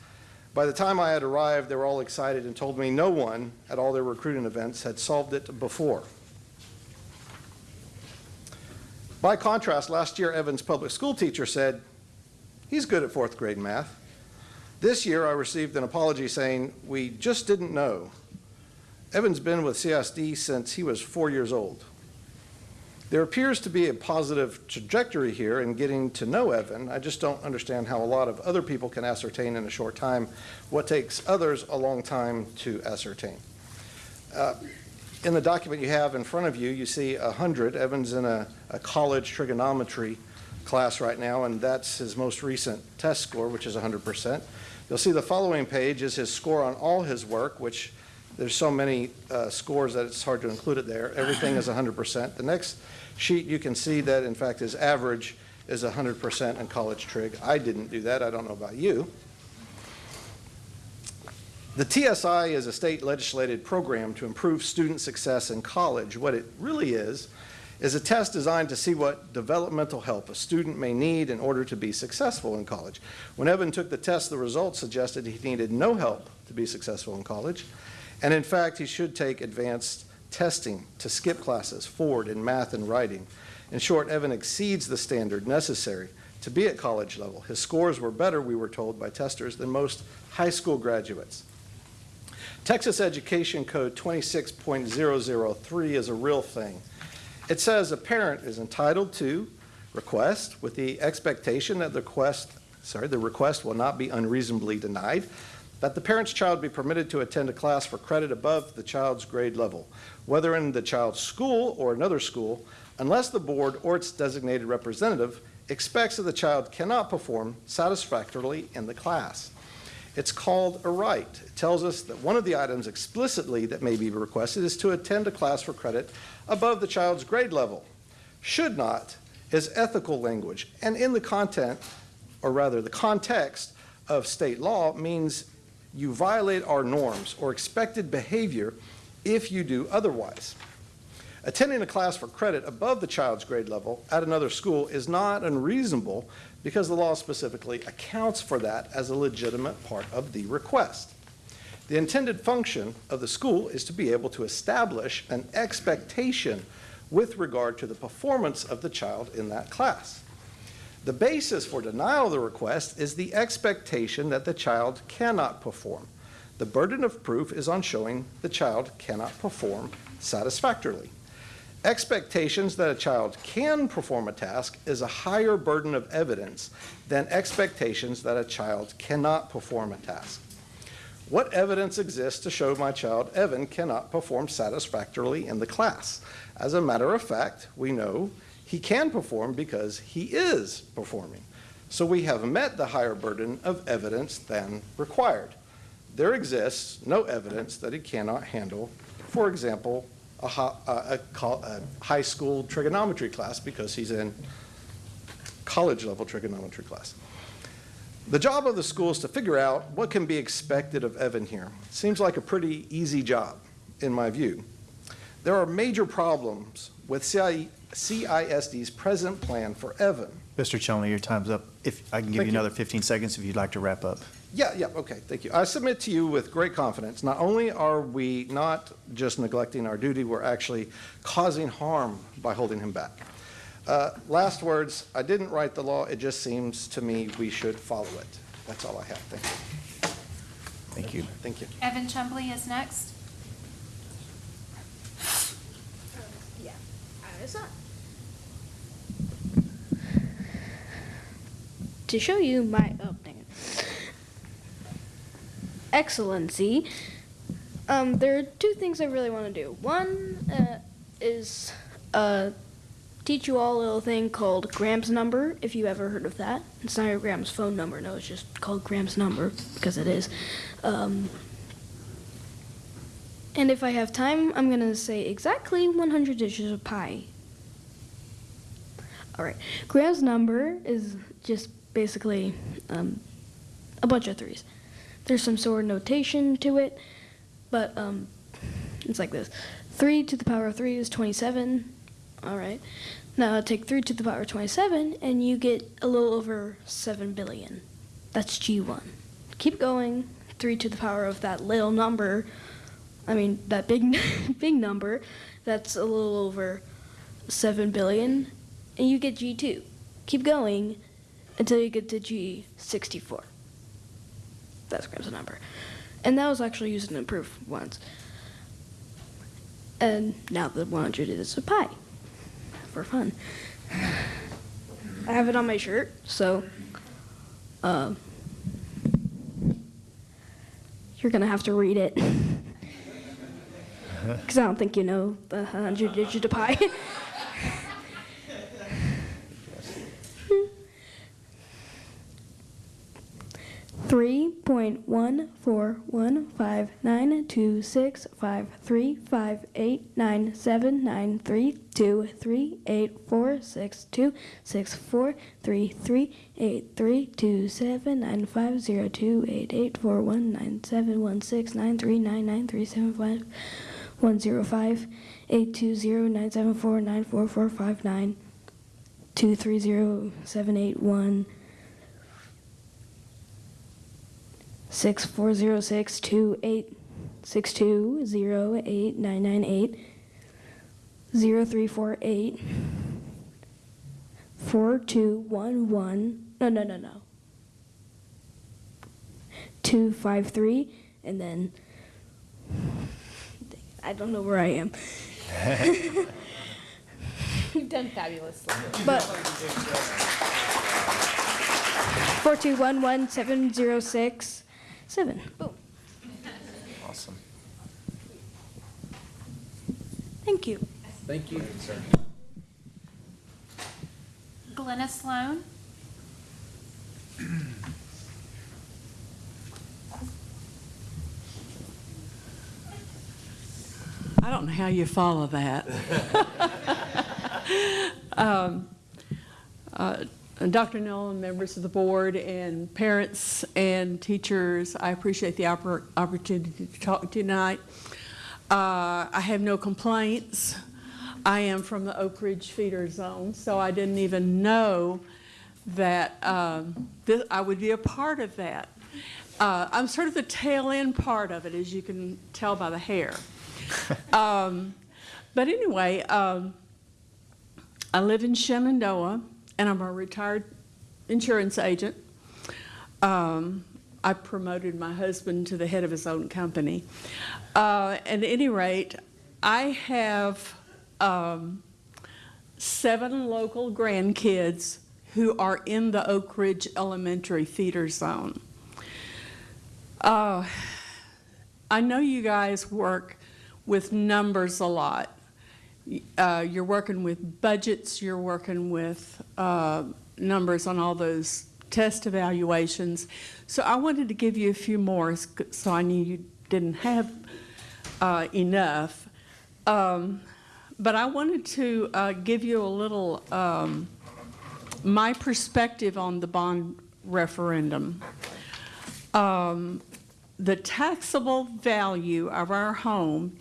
By the time I had arrived, they were all excited and told me no one at all their recruiting events had solved it before. By contrast, last year, Evan's public school teacher said, he's good at fourth grade math. This year, I received an apology saying, we just didn't know. Evan's been with CSD since he was four years old. There appears to be a positive trajectory here in getting to know Evan. I just don't understand how a lot of other people can ascertain in a short time what takes others a long time to ascertain. Uh, in the document you have in front of you, you see 100. Evan's in a, a college trigonometry class right now, and that's his most recent test score, which is 100%. You'll see the following page is his score on all his work, which there's so many uh, scores that it's hard to include it there. Everything is 100%. The next sheet, you can see that, in fact, his average is 100% in college trig. I didn't do that. I don't know about you. The TSI is a state legislated program to improve student success in college. What it really is, is a test designed to see what developmental help a student may need in order to be successful in college. When Evan took the test, the results suggested he needed no help to be successful in college. And in fact, he should take advanced testing to skip classes forward in math and writing. In short, Evan exceeds the standard necessary to be at college level. His scores were better, we were told by testers, than most high school graduates. Texas Education Code 26.003 is a real thing. It says a parent is entitled to request with the expectation that the request, sorry, the request will not be unreasonably denied, that the parent's child be permitted to attend a class for credit above the child's grade level, whether in the child's school or another school, unless the board or its designated representative expects that the child cannot perform satisfactorily in the class. It's called a right. It tells us that one of the items explicitly that may be requested is to attend a class for credit above the child's grade level. Should not is ethical language, and in the content, or rather the context of state law, means you violate our norms or expected behavior if you do otherwise. Attending a class for credit above the child's grade level at another school is not unreasonable because the law specifically accounts for that as a legitimate part of the request. The intended function of the school is to be able to establish an expectation with regard to the performance of the child in that class. The basis for denial of the request is the expectation that the child cannot perform. The burden of proof is on showing the child cannot perform satisfactorily. Expectations that a child can perform a task is a higher burden of evidence than expectations that a child cannot perform a task. What evidence exists to show my child Evan cannot perform satisfactorily in the class? As a matter of fact, we know he can perform because he is performing. So we have met the higher burden of evidence than required. There exists no evidence that he cannot handle, for example, a, a, a high school trigonometry class because he's in college level trigonometry class. The job of the school is to figure out what can be expected of Evan here. Seems like a pretty easy job, in my view. There are major problems with CI CISD's present plan for Evan. Mr. Chumley, your time's up. If I can give Thank you you. another 15 seconds if you'd like to wrap up. Yeah, yeah, okay, thank you. I submit to you with great confidence, not only are we not just neglecting our duty, we're actually causing harm by holding him back. Uh, Last words, I didn't write the law, it just seems to me we should follow it. That's all I have, thank you. Thank you. Thank you. Evan Chumbley is next. Yeah, it's not. To show you my, oh, dang it. Excellency, um, there are two things I really want to do. One uh, is uh, teach you all a little thing called Graham's number, if you ever heard of that. It's not your Graham's phone number, no, it's just called Graham's number, because it is. Um, and if I have time, I'm going to say exactly 100 dishes of pie. All right. Graham's number is just basically um, a bunch of threes. There's some sort of notation to it, but um, it's like this. 3 to the power of 3 is 27. All right. Now take 3 to the power of 27, and you get a little over 7 billion. That's G1. Keep going. 3 to the power of that little number, I mean, that big, big number, that's a little over 7 billion, and you get G2. Keep going until you get to G64. That's Graham's number. And that was actually used in a proof once. And now the 100 is a pi for fun. I have it on my shirt, so uh, you're gonna have to read it. Because I don't think you know the 100 digit of pi. Three point one four one five nine two six five three five eight nine seven nine three two three eight four six two six four three three eight three two seven nine five zero two eight eight four one nine seven one six nine three nine nine three seven five one zero five eight two zero nine seven four nine four four five nine two three zero seven eight one. Three three eight three two seven nine five zero two eight eight four one nine seven one six three three seven five one zero five two zero seven four four four five two three zero seven one six four zero six two eight six two zero eight nine nine eight zero three four eight 4211. No, no, no, no. 253, and then. I don't know where I am. You've done fabulously. But 4211706 7. Boom. Awesome. Thank you. Thank you. Glenna Sloan. I don't know how you follow that. um, uh, Dr. Nolan, members of the board, and parents and teachers, I appreciate the oppor- opportunity to talk tonight. Uh, I have no complaints. I am from the Oak Ridge feeder zone, so I didn't even know that um, this, I would be a part of that. Uh, I'm sort of the tail end part of it, as you can tell by the hair. um, but anyway, um, I live in Shenandoah, and I'm a retired insurance agent. Um, I promoted my husband to the head of his own company. Uh, at any rate, I have um, seven local grandkids who are in the Oak Ridge Elementary feeder zone. Uh, I know you guys work with numbers a lot. Uh, you're working with budgets, you're working with uh, numbers on all those test evaluations. So I wanted to give you a few more so I knew you didn't have uh, enough. Um, but I wanted to uh, give you a little, um, my perspective on the bond referendum. Um, the taxable value of our home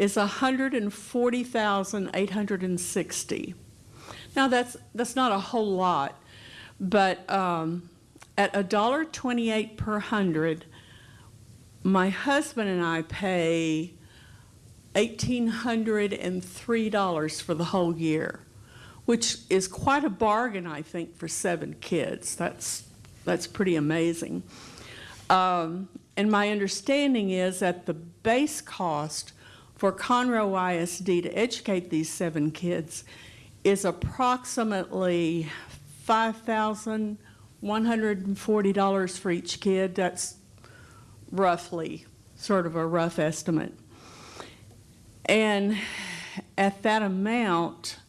is 140,860. Now that's that's not a whole lot, but um, at $1.28 per hundred, my husband and I pay $1,803 for the whole year, which is quite a bargain, I think, for seven kids. That's that's pretty amazing. Um, and my understanding is that the base cost for Conroe ISD to educate these seven kids is approximately $5,140 for each kid. That's roughly sort of a rough estimate. And at that amount,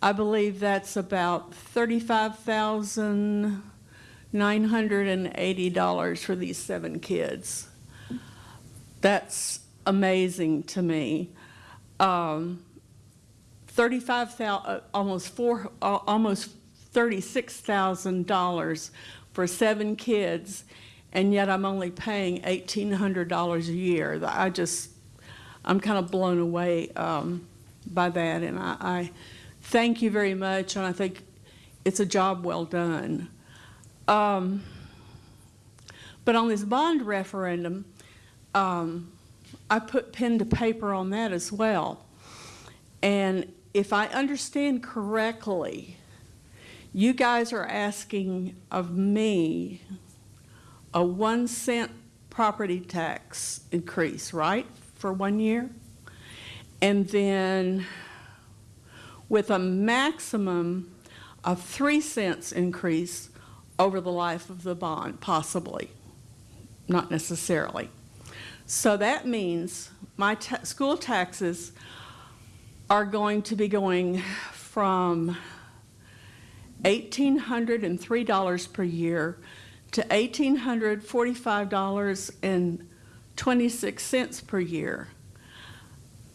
I believe that's about 35,000 $980 for these seven kids. That's amazing to me. Um, 35,000, uh, almost four, uh, almost $36,000 for seven kids, and yet I'm only paying $1,800 a year. I just, I'm kind of blown away um, by that, and I, I thank you very much, and I think it's a job well done. Um, but on this bond referendum, um, I put pen to paper on that as well. And if I understand correctly, you guys are asking of me a one cent property tax increase, right, for one year? And then with a maximum of three cents increase over the life of the bond, possibly, not necessarily. So that means my ta school taxes are going to be going from $1,803 per year to $1,845.26 per year.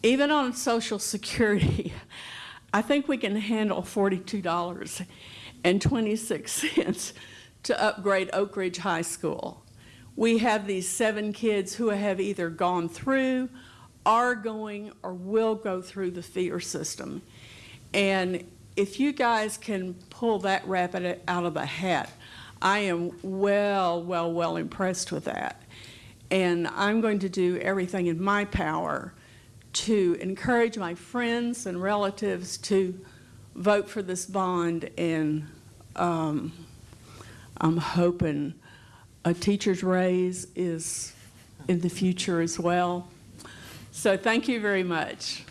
Even on Social Security, I think we can handle $42.26 to upgrade Oak Ridge High School. We have these seven kids who have either gone through, are going, or will go through the feeder system. And if you guys can pull that rabbit out of a hat, I am well, well, well impressed with that. And I'm going to do everything in my power to encourage my friends and relatives to vote for this bond, and um, I'm hoping a teacher's raise is in the future as well. So thank you very much.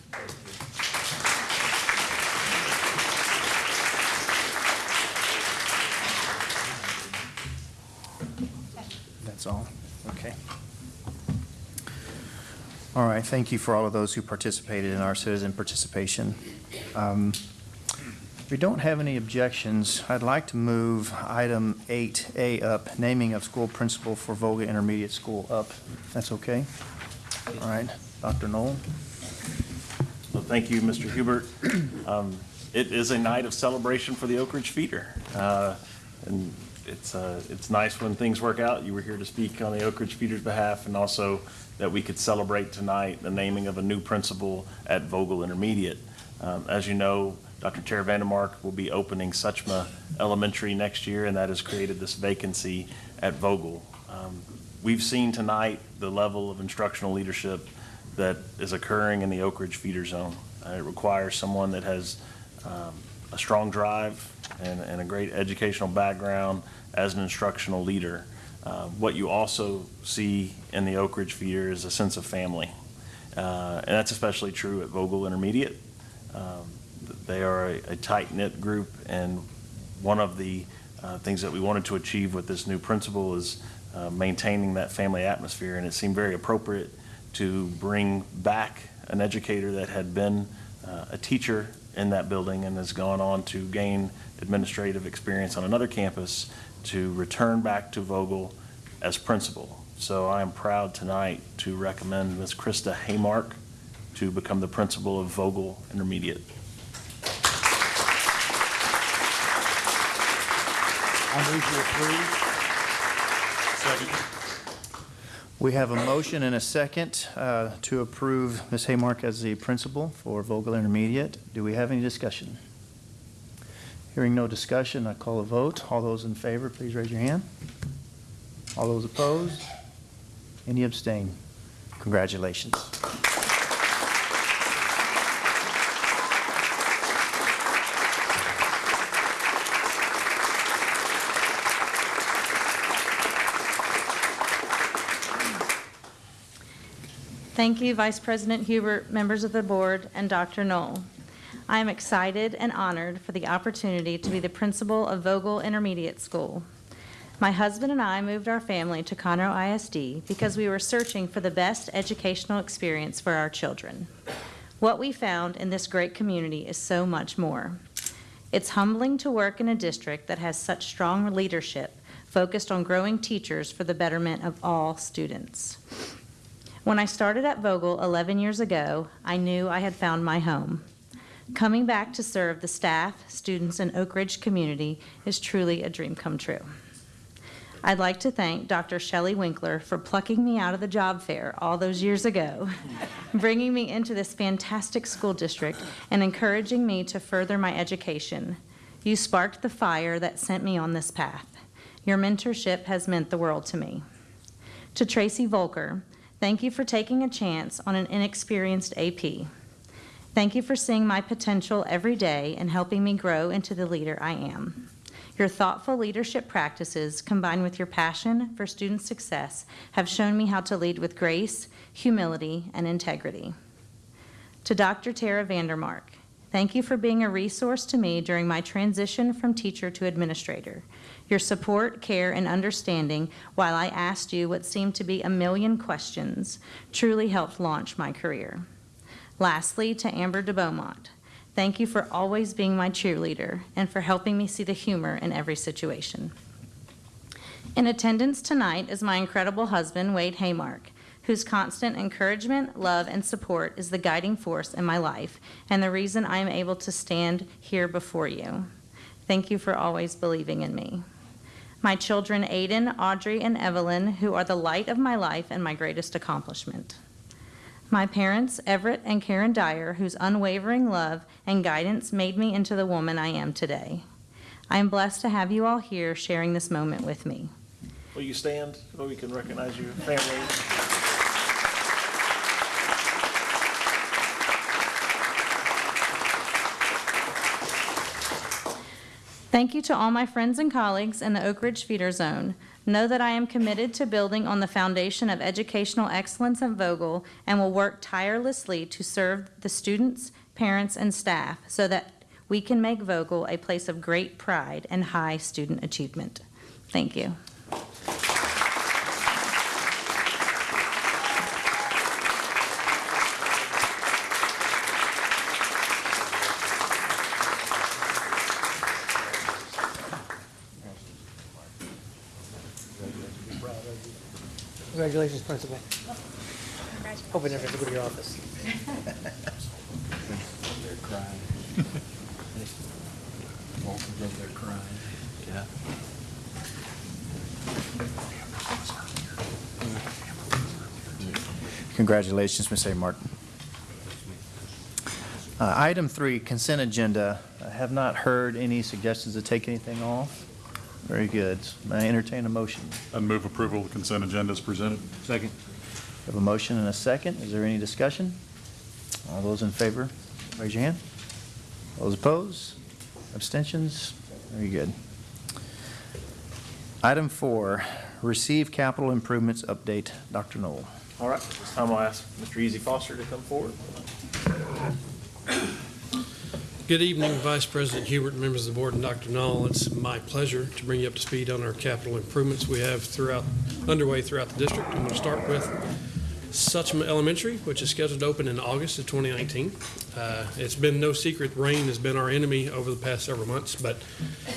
That's all? Okay. All right, thank you for all of those who participated in our citizen participation. Um, we don't have any objections, I'd like to move item 8A up, naming of school principal for Vogel Intermediate School up. That's okay? All right, Dr. Null? Well, thank you, Mr. Hubert. Um, It is a night of celebration for the Oak Ridge Feeder. Uh, And it's, uh, it's nice when things work out. You were here to speak on the Oak Ridge Feeder's behalf, and also that we could celebrate tonight the naming of a new principal at Vogel Intermediate. Um, As you know, Dr. Tara Vandermark will be opening Suchma Elementary next year, and that has created this vacancy at Vogel. Um, We've seen tonight the level of instructional leadership that is occurring in the Oak Ridge feeder zone. Uh, It requires someone that has um, a strong drive and, and a great educational background as an instructional leader. Uh, What you also see in the Oak Ridge feeder is a sense of family. Uh, And that's especially true at Vogel Intermediate. Um, They are a- a tight-knit group, and one of the uh, things that we wanted to achieve with this new principal is uh, maintaining that family atmosphere, and it seemed very appropriate to bring back an educator that had been uh, a teacher in that building and has gone on to gain administrative experience on another campus to return back to Vogel as principal. So I am proud tonight to recommend Ms. Krista Haymark to become the principal of Vogel Intermediate. I move to approve. We have a motion and a second uh, to approve Ms. Haymark as the principal for Vogel Intermediate. Do we have any discussion? Hearing no discussion, I call a vote. All those in favor, please raise your hand. All those opposed? Any abstain? Congratulations. Thank you, Vice President Hubert, members of the board, and Dr. Null. I am excited and honored for the opportunity to be the principal of Vogel Intermediate School. My husband and I moved our family to Conroe ISD because we were searching for the best educational experience for our children. What we found in this great community is so much more. It's humbling to work in a district that has such strong leadership focused on growing teachers for the betterment of all students. When I started at Vogel 11 years ago, I knew I had found my home. Coming back to serve the staff, students, and Oak Ridge community is truly a dream come true. I'd like to thank Dr. Shelley Winkler for plucking me out of the job fair all those years ago, bringing me into this fantastic school district, and encouraging me to further my education. You sparked the fire that sent me on this path. Your mentorship has meant the world to me. To Tracy Volker, Thank you for taking a chance on an inexperienced AP. Thank you for seeing my potential every day and helping me grow into the leader I am. Your thoughtful leadership practices, combined with your passion for student success, have shown me how to lead with grace, humility, and integrity. To Dr. Tara Vandermark, thank you for being a resource to me during my transition from teacher to administrator. Your support, care, and understanding while I asked you what seemed to be a million questions truly helped launch my career. Lastly, to Amber de Beaumont, thank you for always being my cheerleader and for helping me see the humor in every situation. In attendance tonight is my incredible husband, Wade Haymark, whose constant encouragement, love, and support is the guiding force in my life and the reason I am able to stand here before you. Thank you for always believing in me my children Aiden, Audrey, and Evelyn, who are the light of my life and my greatest accomplishment. My parents, Everett and Karen Dyer, whose unwavering love and guidance made me into the woman I am today. I am blessed to have you all here sharing this moment with me. Will you stand so we can recognize your family? Thank you to all my friends and colleagues in the Oak Ridge Feeder Zone. Know that I am committed to building on the foundation of educational excellence at Vogel and will work tirelessly to serve the students, parents, and staff so that we can make Vogel a place of great pride and high student achievement. Thank you. Congratulations, Principal. Hope I never have to go to your office. They're crying. Walter's over there crying. Yeah. Congratulations, Ms. A. Martin. Uh, Item three, consent agenda. I have not heard any suggestions to take anything off. Very good. May I entertain a motion? I move approval of the consent agenda as presented. Second. We have a motion and a second. Is there any discussion? All those in favor, raise your hand. Those opposed? Abstentions? Very good. Item four, receive capital improvements update. Dr. Null. All right, this time I'll ask Mr. Easy Foster to come forward. Good evening, Vice President Hubert, members of the board, and Dr. Null. It's my pleasure to bring you up to speed on our capital improvements we have throughout, underway throughout the district. I'm going to start with Suchma Elementary, which is scheduled to open in August of 2019. Uh, It's been no secret, rain has been our enemy over the past several months, but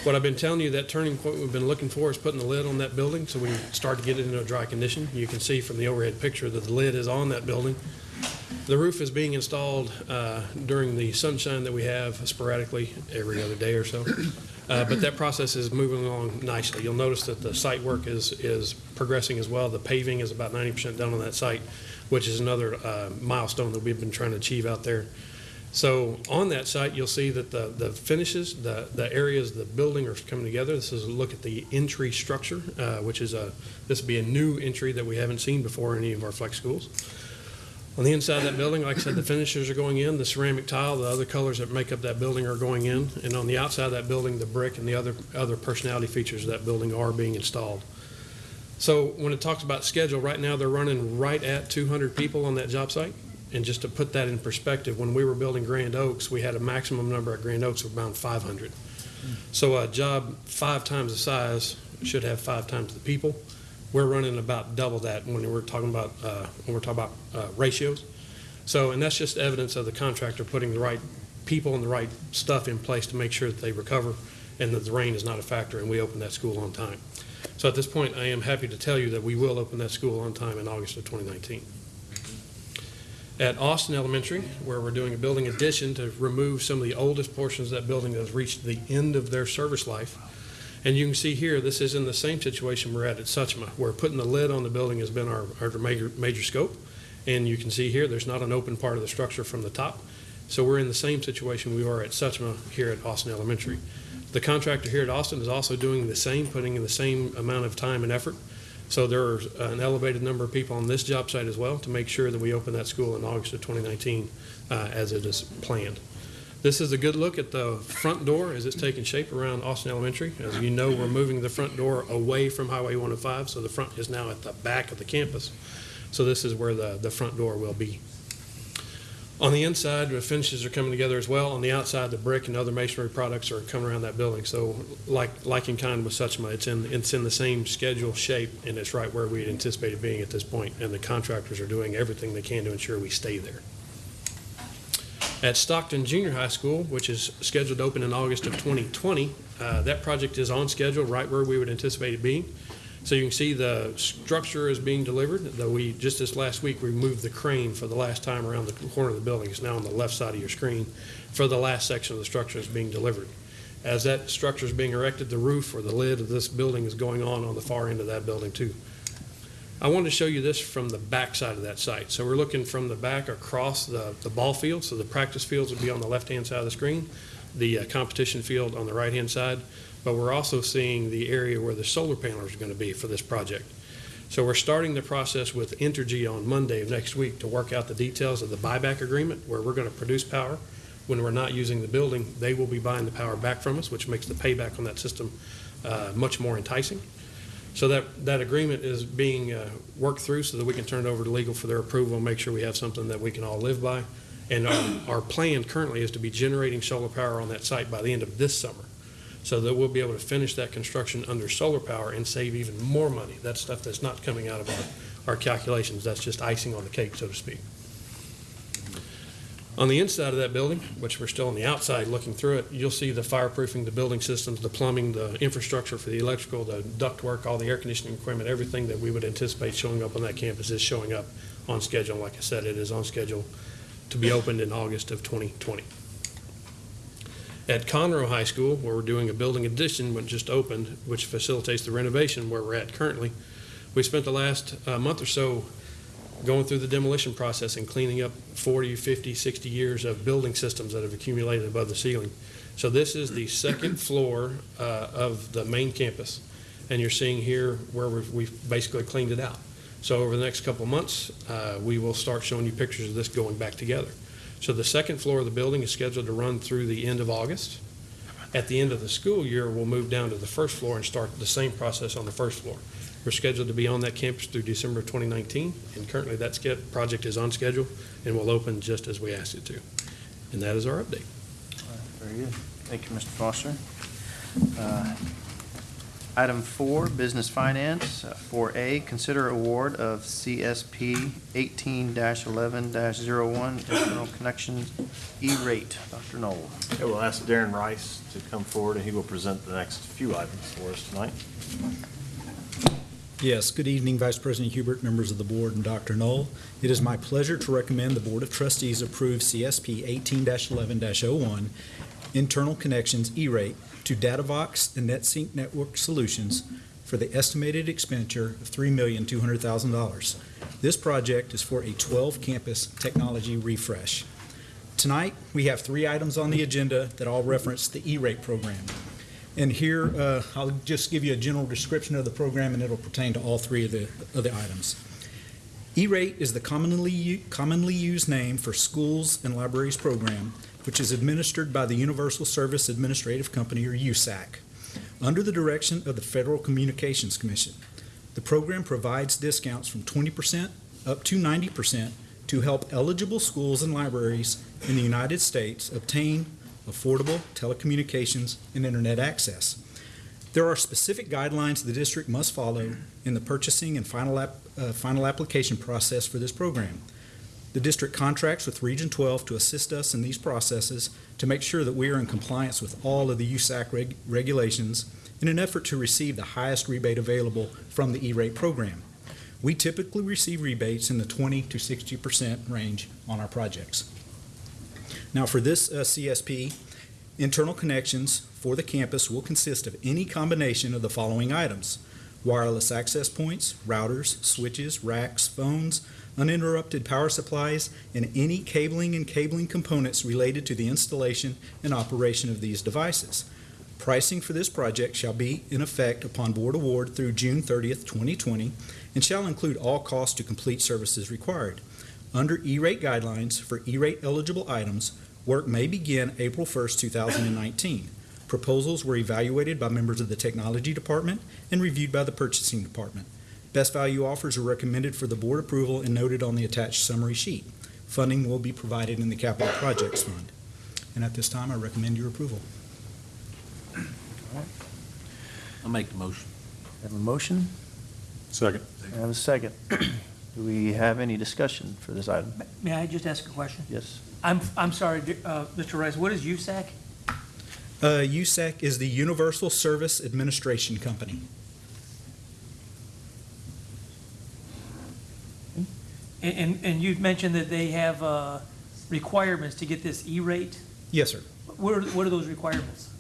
what I've been telling you, that turning point we've been looking for is putting the lid on that building so we start to get it into a dry condition. You can see from the overhead picture that the lid is on that building. The roof is being installed uh, during the sunshine that we have sporadically every other day or so. Uh, But that process is moving along nicely. You'll notice that the site work is, is progressing as well. The paving is about 90% done on that site, which is another uh, milestone that we've been trying to achieve out there. So on that site, you'll see that the, the finishes, the, the areas, the building are coming together. This is a look at the entry structure, uh, which is a, this would be a new entry that we haven't seen before in any of our flex schools. On the inside of that building, like I said, the finishers are going in, the ceramic tile, the other colors that make up that building are going in. And on the outside of that building, the brick and the other, other personality features of that building are being installed. So when it talks about schedule, right now, they're running right at 200 people on that job site. And just to put that in perspective, when we were building Grand Oaks, we had a maximum number at Grand Oaks of around 500. So a job five times the size should have five times the people. We're running about double that when we're talking about, uh, when we're talking about uh, ratios. So, and that's just evidence of the contractor putting the right people and the right stuff in place to make sure that they recover and that the rain is not a factor and we open that school on time. So at this point, I am happy to tell you that we will open that school on time in August of 2019. At Austin Elementary, where we're doing a building addition to remove some of the oldest portions of that building that has reached the end of their service life. And you can see here, this is in the same situation we're at at Suchma, where putting the lid on the building has been our, our major, major scope. And you can see here, there's not an open part of the structure from the top. So we're in the same situation we are at Suchma here at Austin Elementary. The contractor here at Austin is also doing the same, putting in the same amount of time and effort. So there are an elevated number of people on this job site as well to make sure that we open that school in August of 2019 uh, as it is planned. This is a good look at the front door as it's taking shape around Austin Elementary. As you know, we're moving the front door away from Highway 105, so the front is now at the back of the campus. So this is where the, the front door will be. On the inside, the finishes are coming together as well. On the outside, the brick and other masonry products are coming around that building. So like, like in kind with Suchma, it's in, it's in the same schedule shape and it's right where we had anticipated being at this point. And the contractors are doing everything they can to ensure we stay there. At Stockton Junior High School, which is scheduled to open in August of 2020, uh, that project is on schedule, right where we would anticipate it being. So you can see the structure is being delivered, though we, just this last week, we moved the crane for the last time around the corner of the building. It's now on the left side of your screen for the last section of the structure is being delivered. As that structure is being erected, the roof or the lid of this building is going on on the far end of that building too. I wanted to show you this from the back side of that site. So we're looking from the back across the, the ball field. So the practice fields would be on the left-hand side of the screen, the uh, competition field on the right-hand side. But we're also seeing the area where the solar panels are going to be for this project. So we're starting the process with Entergy on Monday of next week to work out the details of the buyback agreement, where we're going to produce power When we're not using the building, they will be buying the power back from us, which makes the payback on that system uh, much more enticing. So that, that agreement is being uh, worked through so that we can turn it over to legal for their approval and make sure we have something that we can all live by. And our, our plan currently is to be generating solar power on that site by the end of this summer. So that we'll be able to finish that construction under solar power and save even more money. That's stuff that's not coming out of our, our calculations. That's just icing on the cake, so to speak. On the inside of that building, which we're still on the outside looking through it, you'll see the fireproofing, the building systems, the plumbing, the infrastructure for the electrical, the ductwork, all the air conditioning equipment, everything that we would anticipate showing up on that campus is showing up on schedule. Like I said, it is on schedule to be opened in August of 2020. At Conroe High School, where we're doing a building addition, which just opened, which facilitates the renovation where we're at currently, we spent the last uh, month or so going through the demolition process and cleaning up 40, 50, 60 years of building systems that have accumulated above the ceiling. So this is the second floor uh, of the main campus. And you're seeing here where we've, we've basically cleaned it out. So over the next couple months, uh, we will start showing you pictures of this going back together. So the second floor of the building is scheduled to run through the end of August. At the end of the school year, we'll move down to the first floor and start the same process on the first floor. We're scheduled to be on that campus through December of 2019, and currently that ske- project is on schedule and will open just as we asked it to. And that is our update. Very good. Thank you, Mr. Foster. Uh, Item four, Business Finance. Uh, 4A, consider award of CSP 18-11-01, Internal Connections E-rate. Dr. Null. Okay, we'll ask Darren Rice to come forward, and he will present the next few items for us tonight. Yes, good evening, Vice President Hubert, members of the board, and Dr. Null. It is my pleasure to recommend the Board of Trustees approve CSP 18-11-01 Internal Connections E-rate to Datavox and NetSync Network Solutions for the estimated expenditure of $3,200,000. This project is for a 12-campus technology refresh. Tonight, we have three items on the agenda that all reference the E-rate program. And here, uh, I'll just give you a general description of the program, and it'll pertain to all three of the, of the items. E-rate is the commonly, commonly used name for Schools and Libraries Program, which is administered by the Universal Service Administrative Company, or USAC, under the direction of the Federal Communications Commission. The program provides discounts from 20% up to 90% to help eligible schools and libraries in the United States obtain affordable telecommunications and internet access. There are specific guidelines the district must follow in the purchasing and final, uh, final application process for this program. The district contracts with Region 12 to assist us in these processes to make sure that we are in compliance with all of the USAC reg- regulations in an effort to receive the highest rebate available from the E-rate program. We typically receive rebates in the 20 to 60 percent range on our projects. Now, for this uh, CSP, internal connections for the campus will consist of any combination of the following items: wireless access points, routers, switches, racks, phones, uninterrupted power supplies, and any cabling and cabling components related to the installation and operation of these devices. Pricing for this project shall be in effect upon board award through June 30th, 2020, and shall include all costs to complete services required. Under E-rate guidelines for E-rate eligible items, work may begin April 1st, 2019. Proposals were evaluated by members of the Technology Department and reviewed by the Purchasing Department. Best value offers are recommended for the board approval and noted on the attached summary sheet. Funding will be provided in the Capital Projects Fund. And at this time, I recommend your approval. I'll make the motion. Have a motion? Second. I have a second. Do we have any discussion for this item? May I just ask a question? Yes. I'm, I'm sorry, uh, Mr. Rice, what is USAC? Uh, USAC is the Universal Service Administration Company. And, and, and you've mentioned that they have, uh, requirements to get this E-rate. Yes, sir. What are, what are those requirements?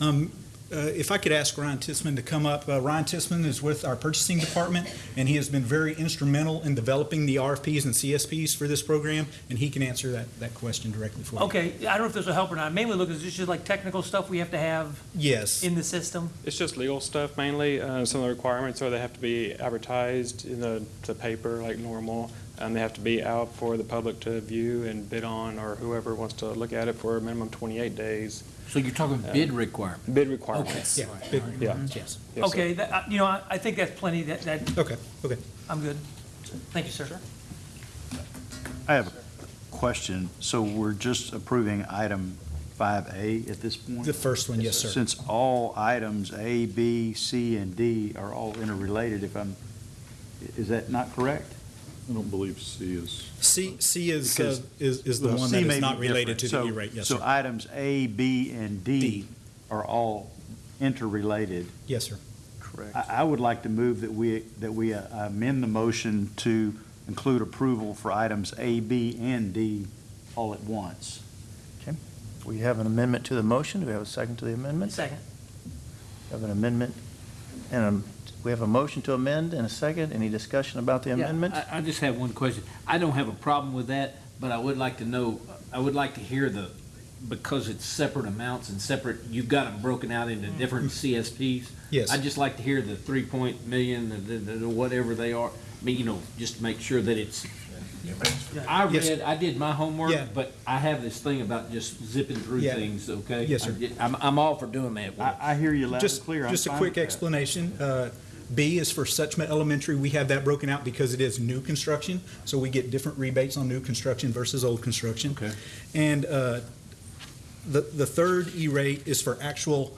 Um, uh, If I could ask Ryan Tisman to come up. Uh, Ryan Tisman is with our purchasing department, and he has been very instrumental in developing the RFPs and CSPs for this program, and he can answer that, that question directly for you. Okay, I don't know if this will help or not. Mainly look, is this just like technical stuff we have to have Yes. in the system? It's just legal stuff mainly. Uh, some of the requirements are they have to be advertised in the, the paper like normal. Um, They have to be out for the public to view and bid on, or whoever wants to look at it for a minimum 28 days. So you're talking Uh, bid requirement? Bid requirements. Okay. Yeah, bid Yeah. requirements, yes. Yes, sir. Okay, that, uh, you know, I, I think that's plenty, that, that. Okay, okay. I'm good. Thank you, sir. I have a question. So we're just approving item 5A at this point? The first one, yes, sir. Since all items A, B, C, and D are all interrelated, if I'm, is that not correct? I don't believe C is. C, C is, uh, Because- is, is the Well, one C that may is be not related to different. the So- E-rate, yes, So sir. items A, B, and D D. are all interrelated. Yes, sir. Correct. I, I would like to move that we, that we uh, amend the motion to include approval for items A, B, and D all at once. Okay. We have an amendment to the motion. Do we have a second to the amendment? Second. We have an amendment and a, we have a motion to amend and a second. Any discussion about the Yeah, amendment? I, I just have one question. I don't have a problem with that, but I would like to know, I would like to hear the, because it's separate amounts and separate, you've got them broken out into different CSPs. Yes. I'd just like to hear the three point million, the, the, the whatever they are, I mean, you know, just to make sure that it's, I Yes. read, I did my homework, Yeah. but I have this thing about just zipping through Yeah. things, okay? Yes, sir. I get- I'm, I'm all for doing that. I, I hear you loud and Just, clear. I'm just a fine quick with that. explanation. Uh, B is for Suchma Elementary. We have that broken out because it is new construction, so we get different rebates on new construction versus old construction. Okay. And uh, the, the third E-rate is for actual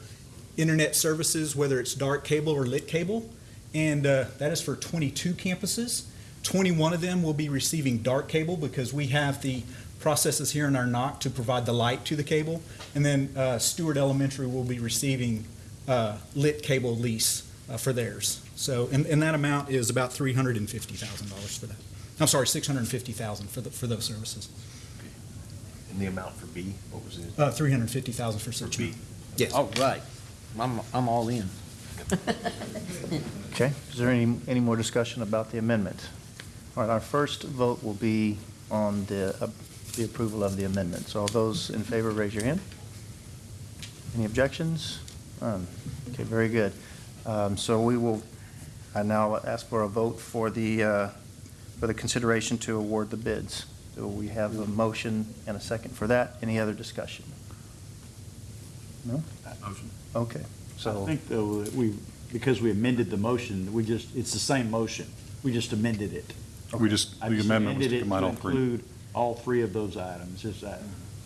internet services, whether it's dark cable or lit cable. And uh, that is for 22 campuses. 21 of them will be receiving dark cable because we have the processes here in our NOC to provide the light to the cable. And then uh, Stewart Elementary will be receiving uh, lit cable lease uh, for theirs. So, and, and that amount is about $350,000 for that. I'm sorry, 650,000 for the, for those services. And the amount for B, what was it? Uh, 350,000 for such. B. Yes. All right. I'm, I'm all in. Okay, is there any, any more discussion about the amendment? All right, our first vote will be on the, uh, the approval of the amendment. So all those in favor, raise your hand. Any objections? None. Okay, very good. Um, So we will, I now ask for a vote for the, uh, for the consideration to award the bids. So we have a motion and a second for that. Any other discussion? No? Motion. Okay, So I so. think though, that we, because we amended the motion, we just, it's the same motion. We just amended it. We just, I the just amendment was amended to it combine all three. include all three of those items, is that,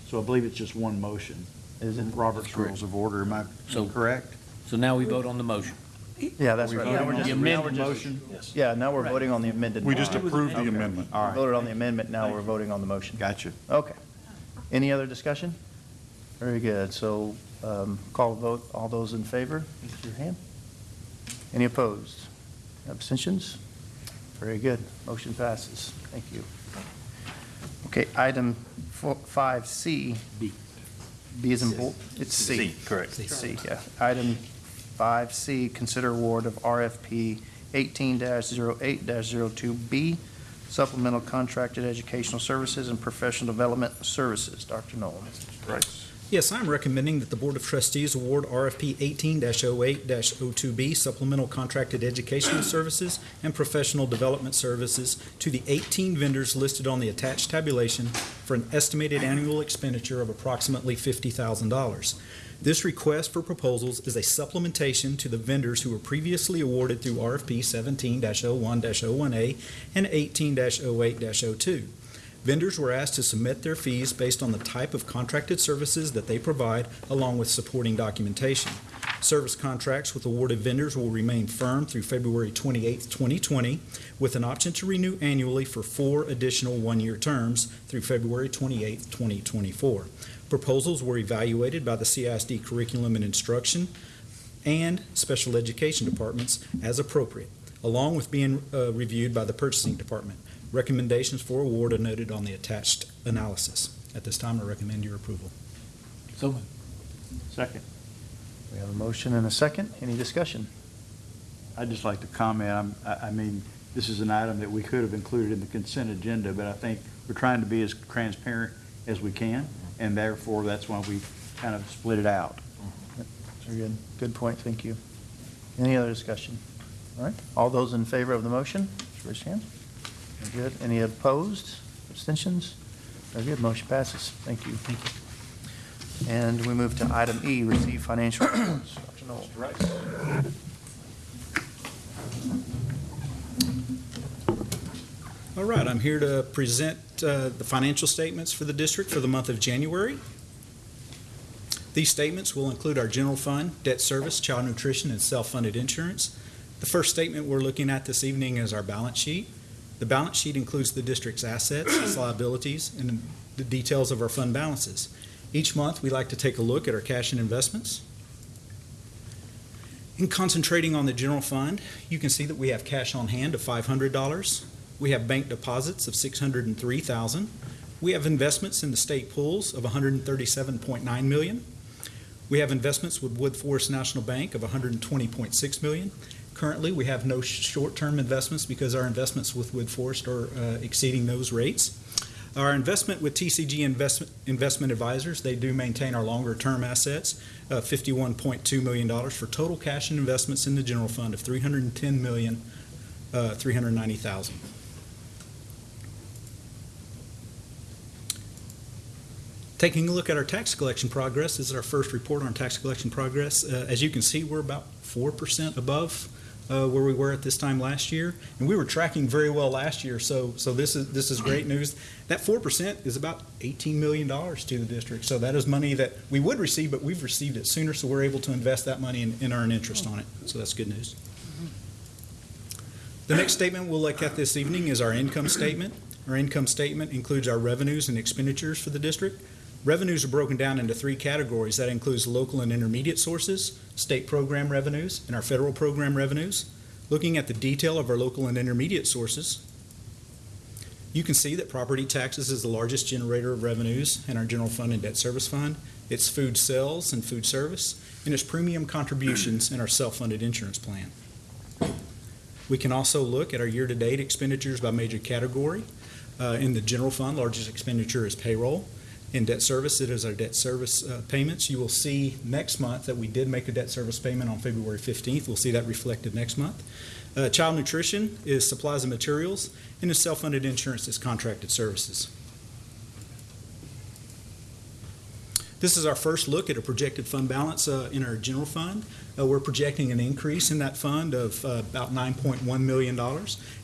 so I believe it's just one motion. Is in Robert's Rules of Order, am I So- correct? So now we vote on the motion. Yeah, that's right. Now we're just- the now we're amended just- motion? Yeah, now we're voting on the amended. We just motion. approved the Okay. amendment. All We. Voted on the amendment, now we're voting on the motion. Gotcha. Okay. Any other discussion? Very good. So um, call a vote. All those in favor, raise your hand. Any opposed? Abstentions? Very good. Motion passes. Thank you. Okay, item four- 5C. B. B is in, bull- it's C. C, correct. C, yeah. Item 5C, consider award of RFP 18-08-02B, supplemental contracted educational services and professional development services. Dr. Null. Mr. Right. Yes, I'm recommending that the Board of Trustees award RFP 18-08-02B Supplemental Contracted Educational Services and Professional Development Services to the 18 vendors listed on the attached tabulation for an estimated annual expenditure of approximately $50,000. This request for proposals is a supplementation to the vendors who were previously awarded through RFP 17-01-01A and 18-08-02. Vendors were asked to submit their fees based on the type of contracted services that they provide, along with supporting documentation. Service contracts with awarded vendors will remain firm through February 28, 2020, with an option to renew annually for four additional one-year terms through February 28, 2024. Proposals were evaluated by the CISD Curriculum and Instruction and Special Education Departments as appropriate, along with being uh, reviewed by the Purchasing Department. Recommendations for award are noted on the attached analysis. At this time, I recommend your approval. So moved. Second. We have a motion and a second. Any discussion? I'd just like to comment, I'm- I, I mean, this is an item that we could have included in the consent agenda, but I think we're trying to be as transparent as we can, and therefore, that's why we kind of split it out. Very good. Good point. Thank you. Any other discussion? All right. All those in favor of the motion, raise your hand. Very good. Any opposed? Abstentions? Very good. Motion passes. Thank you. Thank you. And we move to item E, receive financial reports. Dr. Null. All right, I'm here to present uh, the financial statements for the district for the month of January. These statements will include our general fund, debt service, child nutrition, and self-funded insurance. The first statement we're looking at this evening is our balance sheet. The balance sheet includes the district's assets, its liabilities, and the details of our fund balances. Each month, we like to take a look at our cash and investments. In concentrating on the general fund, you can see that we have cash on hand of $500. We have bank deposits of 603,000. We have investments in the state pools of 137.9 million. We have investments with Woodforest National Bank of 120.6 million. Currently, we have no short-term investments because our investments with Woodforest are uh, exceeding those rates. Our investment with TCG Investment, Investment Advisors, they do maintain our longer-term assets, uh, $51.2 million for total cash and investments in the general fund of 310 million, uh, $390,000. Taking a look at our tax collection progress, this is our first report on tax collection progress. Uh, As you can see, we're about 4% above uh, where we were at this time last year, and we were tracking very well last year, so, so this is, this is great news. That 4% is about $18 million to the district, so that is money that we would receive, but we've received it sooner, so we're able to invest that money and and earn interest on it, so that's good news. The next statement we'll look at this evening is our income statement. Our income statement includes our revenues and expenditures for the district. Revenues are broken down into three categories. That includes local and intermediate sources, state program revenues, and our federal program revenues. Looking at the detail of our local and intermediate sources, you can see that property taxes is the largest generator of revenues in our general fund and debt service fund. It's food sales and food service, and it's premium contributions in our self-funded insurance plan. We can also look at our year-to-date expenditures by major category. Uh, in the general fund, largest expenditure is payroll. In debt service, it is our debt service uh, payments. You will see next month that we did make a debt service payment on February 15th. We'll see that reflected next month. Uh, child nutrition is supplies and materials, and the self-funded insurance is contracted services. This is our first look at a projected fund balance uh, in our general fund. Uh, we're projecting an increase in that fund of uh, about $9.1 million.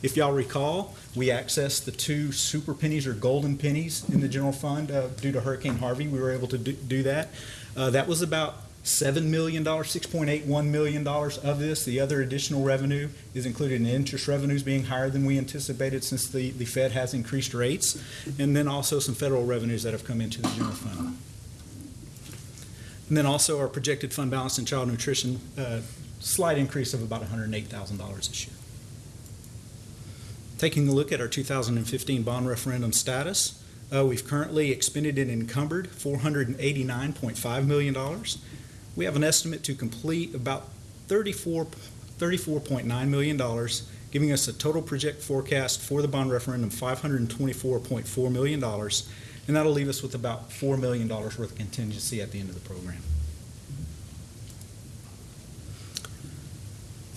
If y'all recall, we accessed the two super pennies or golden pennies in the general fund uh, due to Hurricane Harvey. We were able to do, do that. Uh, that was about $7 million, $6.81 million of this. The other additional revenue is included in interest revenues being higher than we anticipated since the, the Fed has increased rates, and then also some federal revenues that have come into the general fund. And then also our projected fund balance in child nutrition, uh, slight increase of about $108,000 this year. Taking a look at our 2015 bond referendum status, uh, we've currently expended and encumbered $489.5 million. We have an estimate to complete about 34, $34.9 million, giving us a total project forecast for the bond referendum $524.4 million and that'll leave us with about $4 million worth of contingency at the end of the program.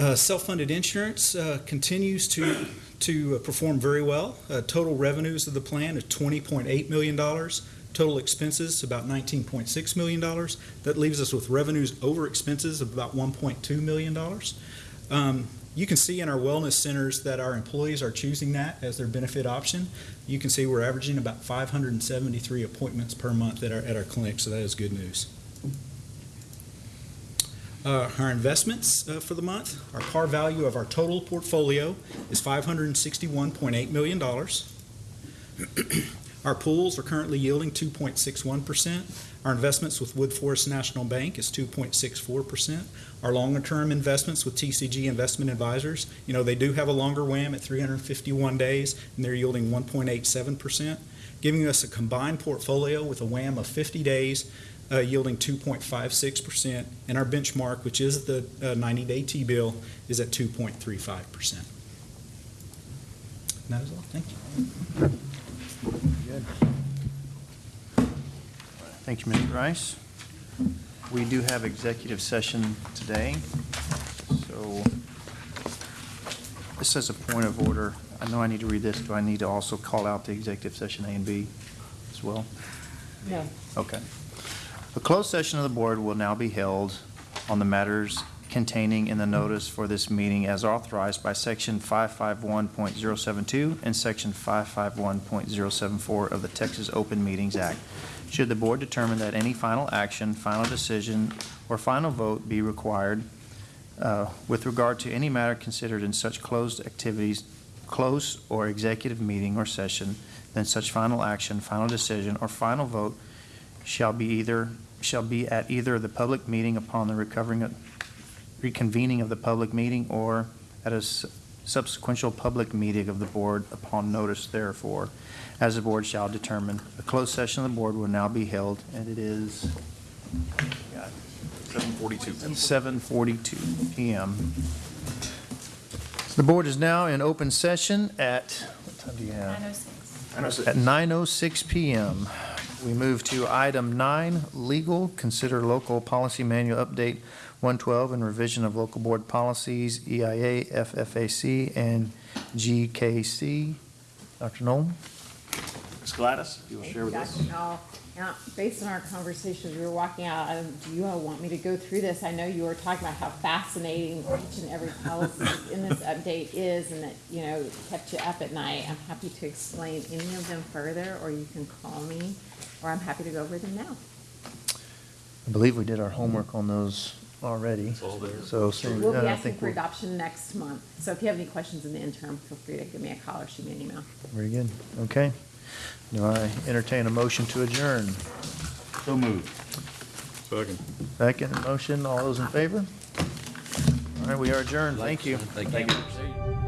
Uh, self-funded insurance uh, continues to, to uh, perform very well. Uh, total revenues of the plan is $20.8 million. Total expenses about $19.6 million. That leaves us with revenues over expenses of about $1.2 million. Um, you can see in our wellness centers that our employees are choosing that as their benefit option. You can see we're averaging about 573 appointments per month at our, at our clinic, so that is good news. Uh, our investments uh, for the month, our par value of our total portfolio is $561.8 million. our pools are currently yielding 2.61%. Our investments with Woodforest National Bank is 2.64%. Our longer-term investments with TCG Investment Advisors, you know, they do have a longer WAM at 351 days, and they're yielding 1.87%, giving us a combined portfolio with a WAM of 50 days, uh, yielding 2.56%, and our benchmark, which is the 90-day T-bill, is at 2.35%. That is all. Thank you. Good. Thank you, Mr. Rice. We do have executive session today, so this is a point of order. I know I need to read this. Do I need to also call out the executive session A and B as well? No. Okay. The closed session of the board will now be held on the matters containing in the notice for this meeting as authorized by Section 551.072 and Section 551.074 of the Texas Open Meetings Act. Should the board determine that any final action, final decision, or final vote be required uh, with regard to any matter considered in such closed activities, close or executive meeting or session, then such final action, final decision, or final vote shall be either, shall be at either the public meeting upon the recovering, of- reconvening of the public meeting or at a subsequential public meeting of the board upon notice therefore, as the board shall determine. A closed session of the board will now be held, and it is Seven forty-two. 7:42 PM. The board is now in open session at, what time do you have? 9:06. At 9:06 PM. We move to item nine, legal, consider local policy manual update 112 and revision of local board policies, EIA, FFAC, and GKC. Dr. Null? Ms. Gladys, you will share with us? Dr. Now, based on our conversations, we were walking out, um, do you all want me to go through this? I know you were talking about how fascinating each and every policy in this update is, and that, you know, kept you up at night. I'm happy to explain any of them further, or you can call me, or I'm happy to go over them now. I believe we did our homework on those already. So, so, We'll yeah, be I asking think for we're, adoption next month, so if you have any questions in the interim, feel free to give me a call or shoot me an email. very good. Okay. Do I entertain a motion to adjourn? So moved. Second. Second motion, all those in favor? All right, we are adjourned. Thank you. Thank you.